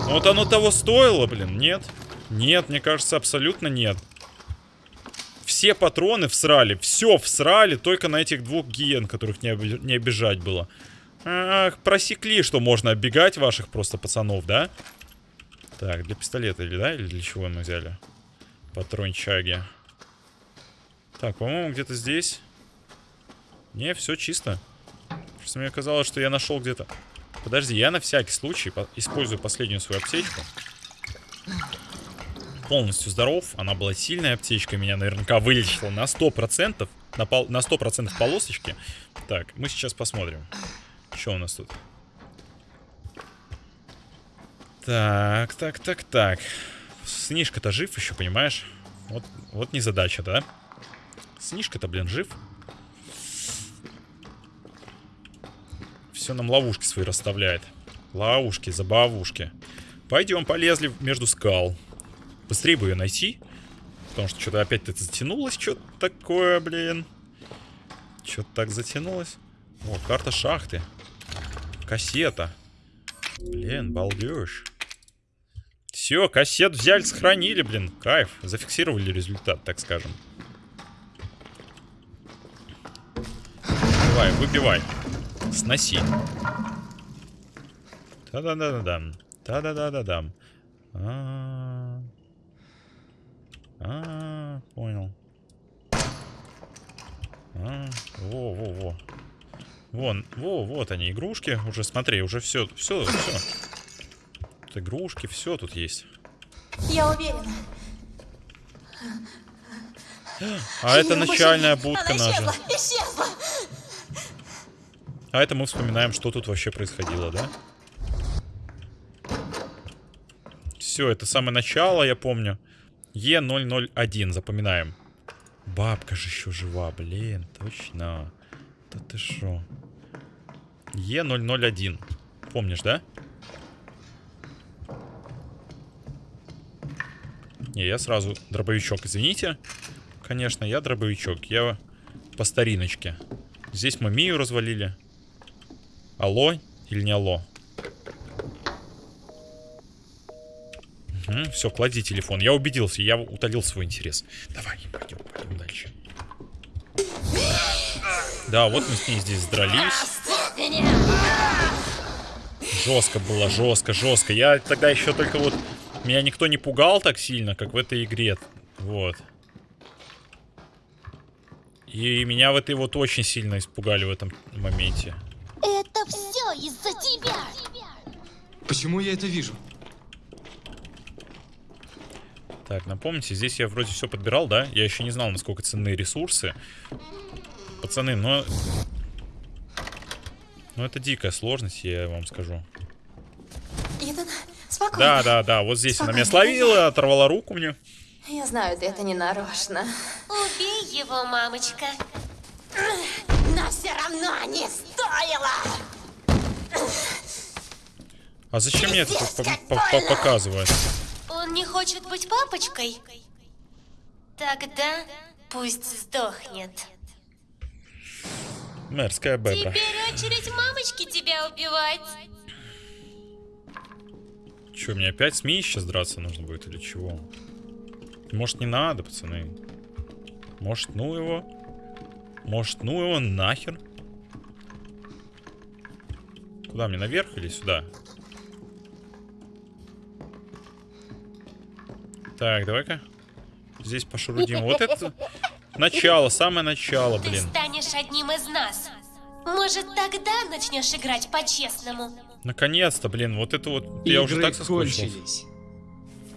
Вот оно того стоило, блин, нет? Нет, мне кажется, абсолютно нет. Все патроны всрали, все всрали, только на этих двух гиен, которых не, оби- не обижать было. Ах, просекли, что можно оббегать ваших просто пацанов, да? Так, для пистолета или да? Или для чего мы взяли? Патрончаги. Так, по-моему, где-то здесь. Не, все чисто. Просто мне казалось, что я нашел где-то... Подожди, я на всякий случай по- использую последнюю свою аптечку. Полностью здоров. Она была сильной аптечкой. Меня наверняка вылечила на 100%. На, пол... на 100% полосочки. Так, мы сейчас посмотрим. Что у нас тут? Так, так, так, так. Снишка-то жив еще, понимаешь? Вот, вот незадача, да? Снишка-то, блин, жив. Все нам ловушки свои расставляет. Ловушки, забавушки. Пойдем, полезли между скал. Быстрее бы ее найти. Потому что что-то опять это затянулось. Что-то такое, блин. Что-то так затянулось. О, карта шахты. Кассета. Блин, балдеж. Все, кассет взяли, сохранили, блин. Кайф. Зафиксировали результат, так скажем. Давай, выбивай. Сноси. Та-да-да-да-дам. Та-да-да-да-дам. А. А, понял. А, во-во-во. Вон, во, вот они, игрушки. Уже смотри, уже все, все, все. Тут игрушки, все тут есть. Я уверена. А это начальная будка Она наша. исчезла, исчезла. А это мы вспоминаем, что тут вообще происходило, да? Все, это самое начало, я помню. Е001, запоминаем. Бабка же еще жива, блин, точно. Да ты шо? Е001. Помнишь, да? Не, я сразу дробовичок, извините. Конечно, я дробовичок. Я по стариночке. Здесь мы Мию развалили. Алло или не алло? Все, клади телефон. Я убедился, я утолил свой интерес. Давай, пойдем, пойдем дальше. Да, вот мы с ней здесь дрались. Жестко было, жестко, жестко. Я тогда еще только вот... Меня никто не пугал так сильно, как в этой игре. Вот. И меня в этой вот очень сильно испугали в этом моменте. Это все из-за тебя! Почему я это вижу? Так, напомните, здесь я вроде все подбирал, да? Я еще не знал, насколько ценны ресурсы. Пацаны, но... Ну, это дикая сложность, я вам скажу. Итан, спокойно. Да, да, да, вот здесь она меня Спокойно. словила, оторвала руку мне. Я знаю, ты это не нарочно. Убей его, мамочка. Но все равно не стоило. А зачем мне это тут Он не хочет быть папочкой? Тогда пусть сдохнет. Мерзкая бебра. Теперь очередь мамочки тебя убивать. Че, мне опять с Мией сейчас драться нужно будет или чего? Может, не надо, пацаны? Может, ну его? Может, ну его нахер? Куда мне, наверх или сюда? Так, давай-ка. Здесь пошурудим. Вот это начало, самое начало, Ты блин. станешь одним из нас. Может, тогда начнешь играть по-честному? Наконец-то, блин, вот это вот... Я уже Игры так соскучился. кончились.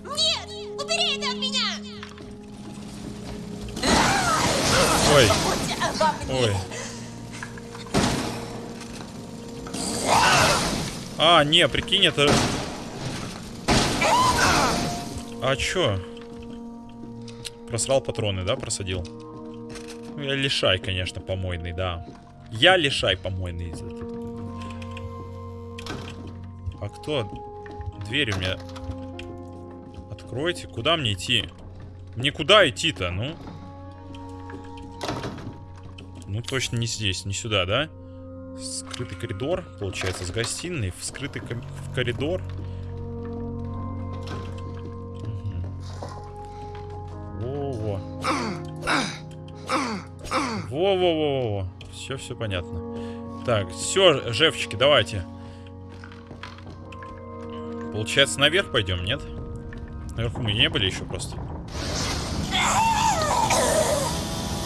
Нет! Убери это от меня! Ой, ой. А, не, прикинь, это... А чё? Просрал патроны, да, просадил? Ну, я лишай, конечно, помойный, да. Я лишай помойный. А кто? Дверь у меня... Откройте. Куда мне идти? Мне куда идти-то, ну? Ну, точно не здесь, не сюда, да? Скрытый коридор, получается, с гостиной в скрытый коридор. Во-во-во-во. Все, все понятно. Так, все, жевчики, давайте. Получается, наверх пойдем, нет? Наверху мы не были еще просто.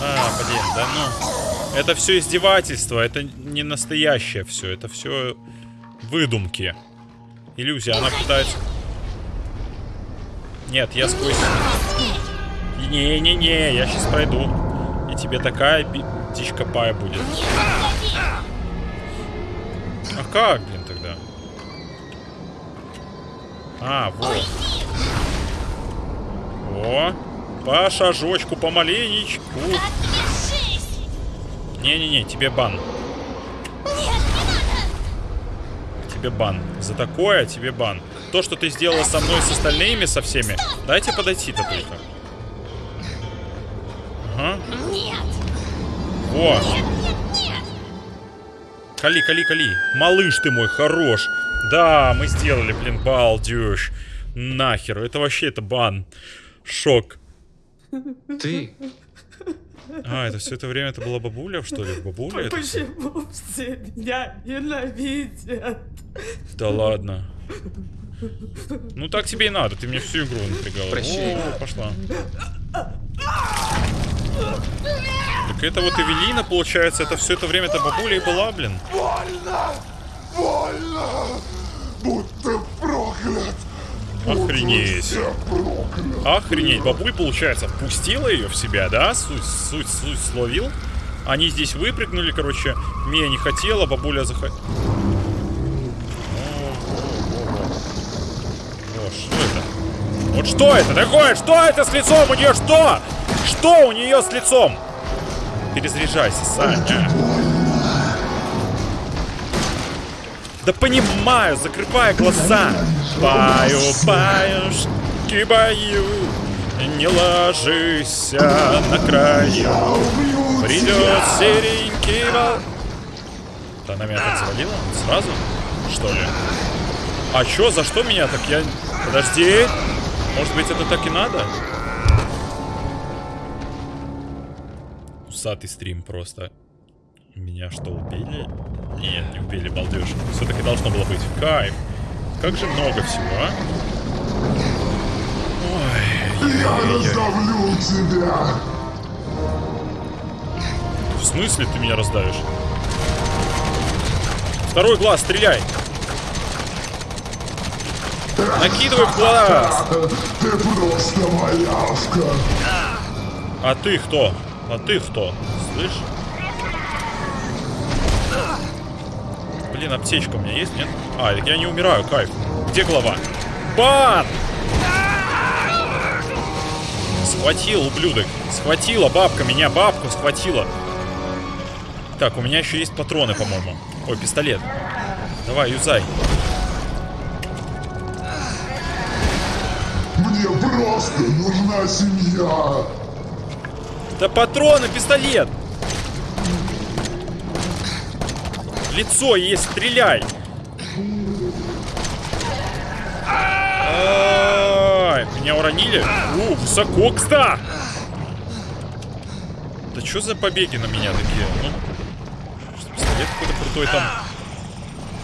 А, блин, да ну. Это все издевательство, это не настоящее все, это все выдумки. Иллюзия, она пытается... Нет, я сквозь... Не-не-не, я сейчас пройду. И тебе такая птичка пая будет. А как, блин, тогда? А, вот. О, по шажочку, помаленечку. Не-не-не, тебе бан. Тебе бан. За такое тебе бан. То, что ты сделала со мной, с остальными, со всеми. Дайте подойти-то только. Ага. Нет! Во. Кали, кали, кали. Малыш ты мой, хорош. Да, мы сделали, блин, балдеж. Нахер. Это вообще, это бан. Шок. Ты А, это все это время это была бабуля, что ли? Бабуля? это? Почему все меня ненавидят? Да ладно. Ну так тебе и надо, ты мне всю игру напрягала. Прощай. О, пошла. Так это вот Эвелина, получается, это все это время это бабуля и была, блин. Больно! Больно! Будто проклят! Охренеть. Охренеть. Бабуль, получается, впустила ее в себя, да? Суть, суть, суть словил. Они здесь выпрыгнули, короче. Мия не хотела, бабуля захотела. О, что это? Вот что это такое? Что это с лицом у нее? Что? Что у нее с лицом? Перезаряжайся, Саня. Да понимаю, закрывай глаза. Баю, баюшки, баю. Не ложись на краю. Придет серенький вол... Да она меня так завалила? Сразу? Что ли? А чё, за что меня так? Я... Подожди. Может быть, это так и надо? Усатый стрим просто. Меня что, убили? Нет, не убили, балдеж. Все-таки должно было быть. Кайф. Как же много всего, а? Ой, Я ой-ой-ой. раздавлю тебя! В смысле ты меня раздавишь? Второй глаз, стреляй! Накидывай глаз! Ты просто малявка! А ты кто? А ты кто? Слышь? Блин, аптечка у меня есть, нет? А, я не умираю, кайф. Где голова? Бан! Схватил, ублюдок. Схватила бабка меня, бабку схватила. Так, у меня еще есть патроны, по-моему. Ой, пистолет. Давай, юзай. Просто нужна семья! Да патроны, пистолет! Лицо есть, стреляй! Меня уронили? У, высоко, кста! Да что за побеги на меня такие? Ну, пистолет какой-то крутой там.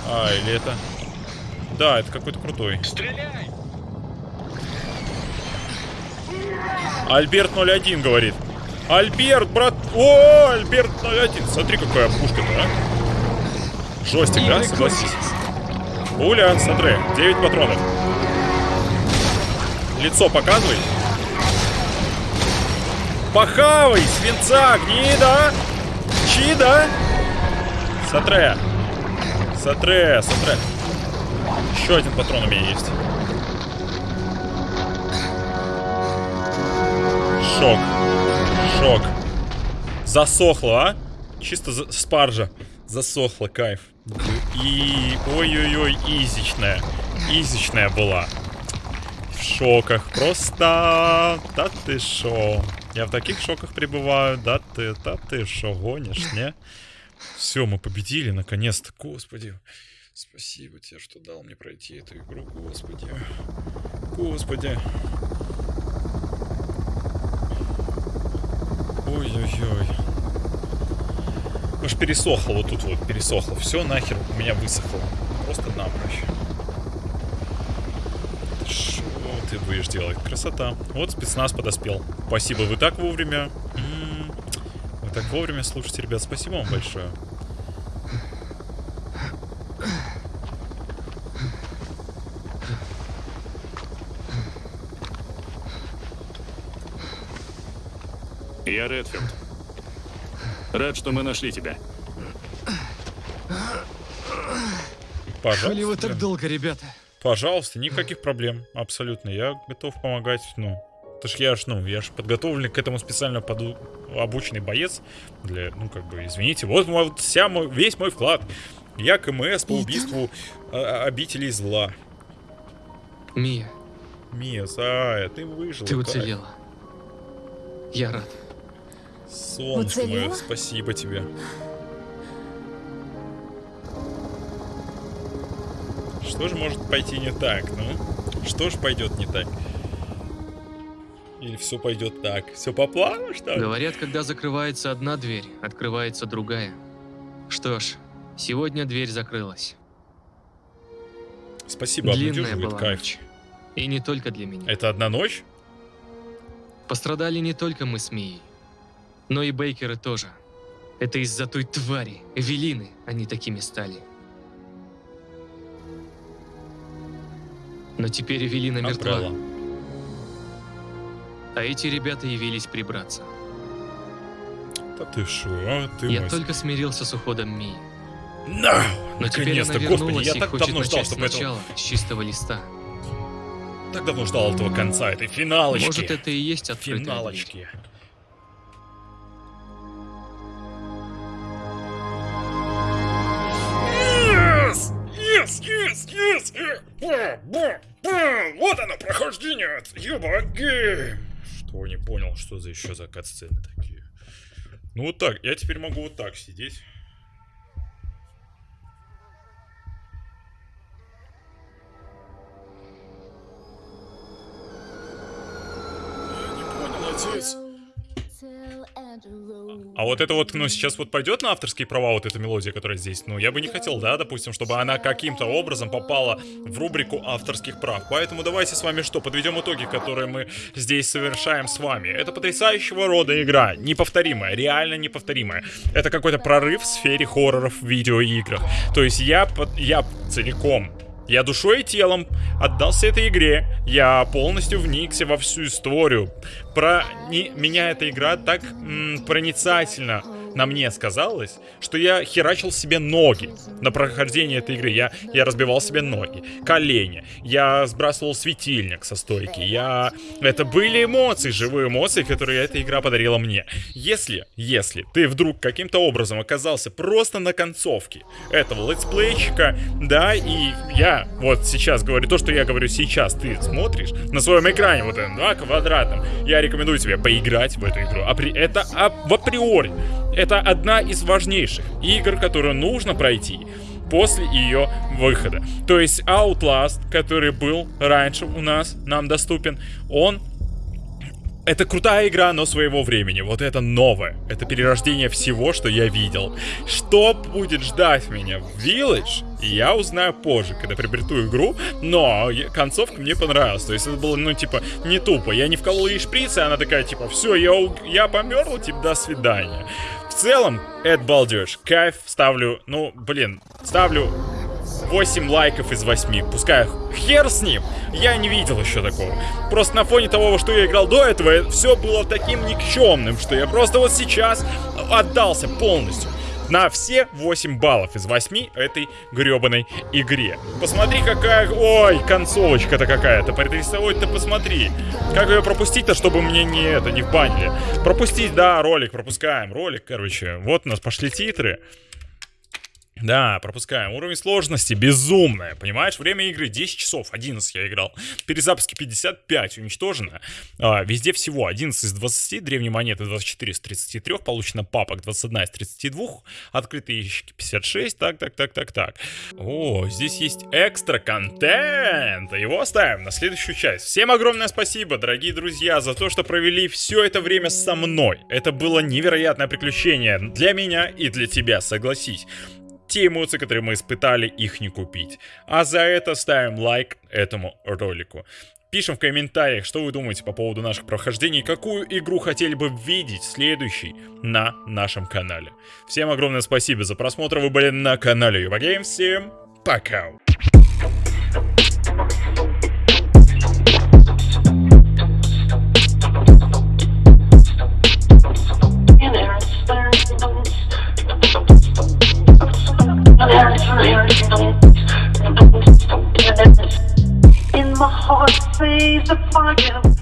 А, или это... Да, это какой-то крутой. Стреляй! Альберт 01 говорит. Альберт, брат... О, Альберт 01. Смотри, какая пушка-то, а. Жестик, да? Согласись. Пуля, смотри, 9 патронов. Лицо показывай. Похавай, свинца, гнида! Чида! Сатре. Сатре, сатре. Еще один патрон у меня есть. Шок. Шок. Засохло, а? Чисто за- спаржа. Засохло, кайф. И... Ой-ой-ой, изичная. Изичная была. В шоках. Просто... Да ты шо? Я в таких шоках пребываю. Да ты, да ты шо, гонишь, не? Все, мы победили, наконец-то. Господи. Спасибо тебе, что дал мне пройти эту игру, господи. Господи. Ой-ой-ой. Аж пересохло вот тут вот, пересохло. Все нахер у меня высохло. Просто напрочь. Что ты будешь делать? Красота. Вот спецназ подоспел. Спасибо, вы так вовремя. М, Вы так вовремя слушайте, ребят. Спасибо вам большое. Я Редфилд. Рад, что мы нашли тебя. Пожалуйста. Коли вы так долго, ребята. Пожалуйста, никаких проблем. Абсолютно. Я готов помогать. Ну, это ж я ж, ну, я ж подготовленный к этому специально поду... обученный боец. Для, ну, как бы, извините. Вот, вот вся мой, весь мой вклад. Я КМС по убийству а, обителей зла. Мия, Мия, Зая, ты выжила. ты кайф. уцелела. Я рад. Солнышко мое, спасибо тебе. Что же может пойти не так, ну? Что же пойдет не так? Или все пойдет так? Все по плану, что ли? Говорят, когда закрывается одна дверь, открывается другая. Что ж, сегодня дверь закрылась. Спасибо, Длинная была кайф. ночь. И не только для меня. Это одна ночь? Пострадали не только мы с Мией, но и Бейкеры тоже. Это из-за той твари, Эвелины, они такими стали. Но теперь Эвелина мертва, Амбрелла. а эти ребята явились прибраться. Да ты шо, а? Ты Я мой... только смирился с уходом Мии. На! Но теперь она Наконец-то, господи, вернулась я и так хочет давно ждал, начать чтобы этого... сначала, с чистого листа. Так давно ждал этого конца, этой финалочки. Может, это и есть открытая дверь. Финалочки. Yes! Yes, yes, yes! Э, ба, ба, ба. Вот оно, прохождение! Ебаги! Что, не понял, что за еще за катсцены такие? Ну вот так, я теперь могу вот так сидеть. Я не понял, отец. А вот это вот, ну, сейчас вот пойдет на авторские права вот эта мелодия, которая здесь. Ну, я бы не хотел, да, допустим, чтобы она каким-то образом попала в рубрику авторских прав. Поэтому давайте с вами что, подведем итоги, которые мы здесь совершаем с вами. Это потрясающего рода игра, неповторимая, реально неповторимая. Это какой-то прорыв в сфере хорроров в видеоиграх. То есть я, я целиком я душой и телом отдался этой игре. Я полностью вникся во всю историю. Про не- меня эта игра так м, проницательно на мне сказалась, что я херачил себе ноги на прохождении этой игры. Я, я разбивал себе ноги, колени. Я сбрасывал светильник со стойки. Я... Это были эмоции, живые эмоции, которые эта игра подарила мне. Если, если ты вдруг каким-то образом оказался просто на концовке этого летсплейчика, да, и я вот сейчас говорю то, что я говорю сейчас, ты смотришь на своем экране вот этом, да, квадратном, я рекомендую тебе поиграть в эту игру. Апри- Это а, в априори. Это одна из важнейших игр, которую нужно пройти после ее выхода. То есть Outlast, который был раньше у нас, нам доступен, он Это крутая игра, но своего времени. Вот это новое. Это перерождение всего, что я видел. Что будет ждать меня в Village, я узнаю позже, когда приобрету игру. Но концовка мне понравилась. То есть это было, ну, типа, не тупо. Я не вколол ей шприц, и она такая, типа, все, я, я померла, типа, до свидания. Целом, это балдеж. Кайф, ставлю, ну, блин, ставлю 8 лайков из 8. Пускай хер с ним. Я не видел еще такого. Просто на фоне того, что я играл до этого, все было таким никчемным, что я просто вот сейчас отдался полностью. На все 8 баллов из 8 этой гребаной игре. Посмотри, какая... Ой, концовочка-то какая-то. Прорисовать-то посмотри. Как ее пропустить-то, чтобы мне не это, не в банили. Пропустить, да, ролик, пропускаем. Ролик, короче. Вот у нас пошли титры. Да, пропускаем. Уровень сложности безумная, понимаешь? Время игры 10 часов, 11 я играл. Перезапуски 55 уничтожено. А, везде всего 11 из 20, древние монеты 24 из 33, получено папок 21 из 32, открытые ящики 56, так, так, так, так, так. О, здесь есть экстра контент. Его оставим на следующую часть. Всем огромное спасибо, дорогие друзья, за то, что провели все это время со мной. Это было невероятное приключение для меня и для тебя, согласись те эмоции, которые мы испытали, их не купить. А за это ставим лайк этому ролику. Пишем в комментариях, что вы думаете по поводу наших прохождений, какую игру хотели бы видеть следующей на нашем канале. Всем огромное спасибо за просмотр, вы были на канале Юбагейм, всем пока! In my heart, sees the fire.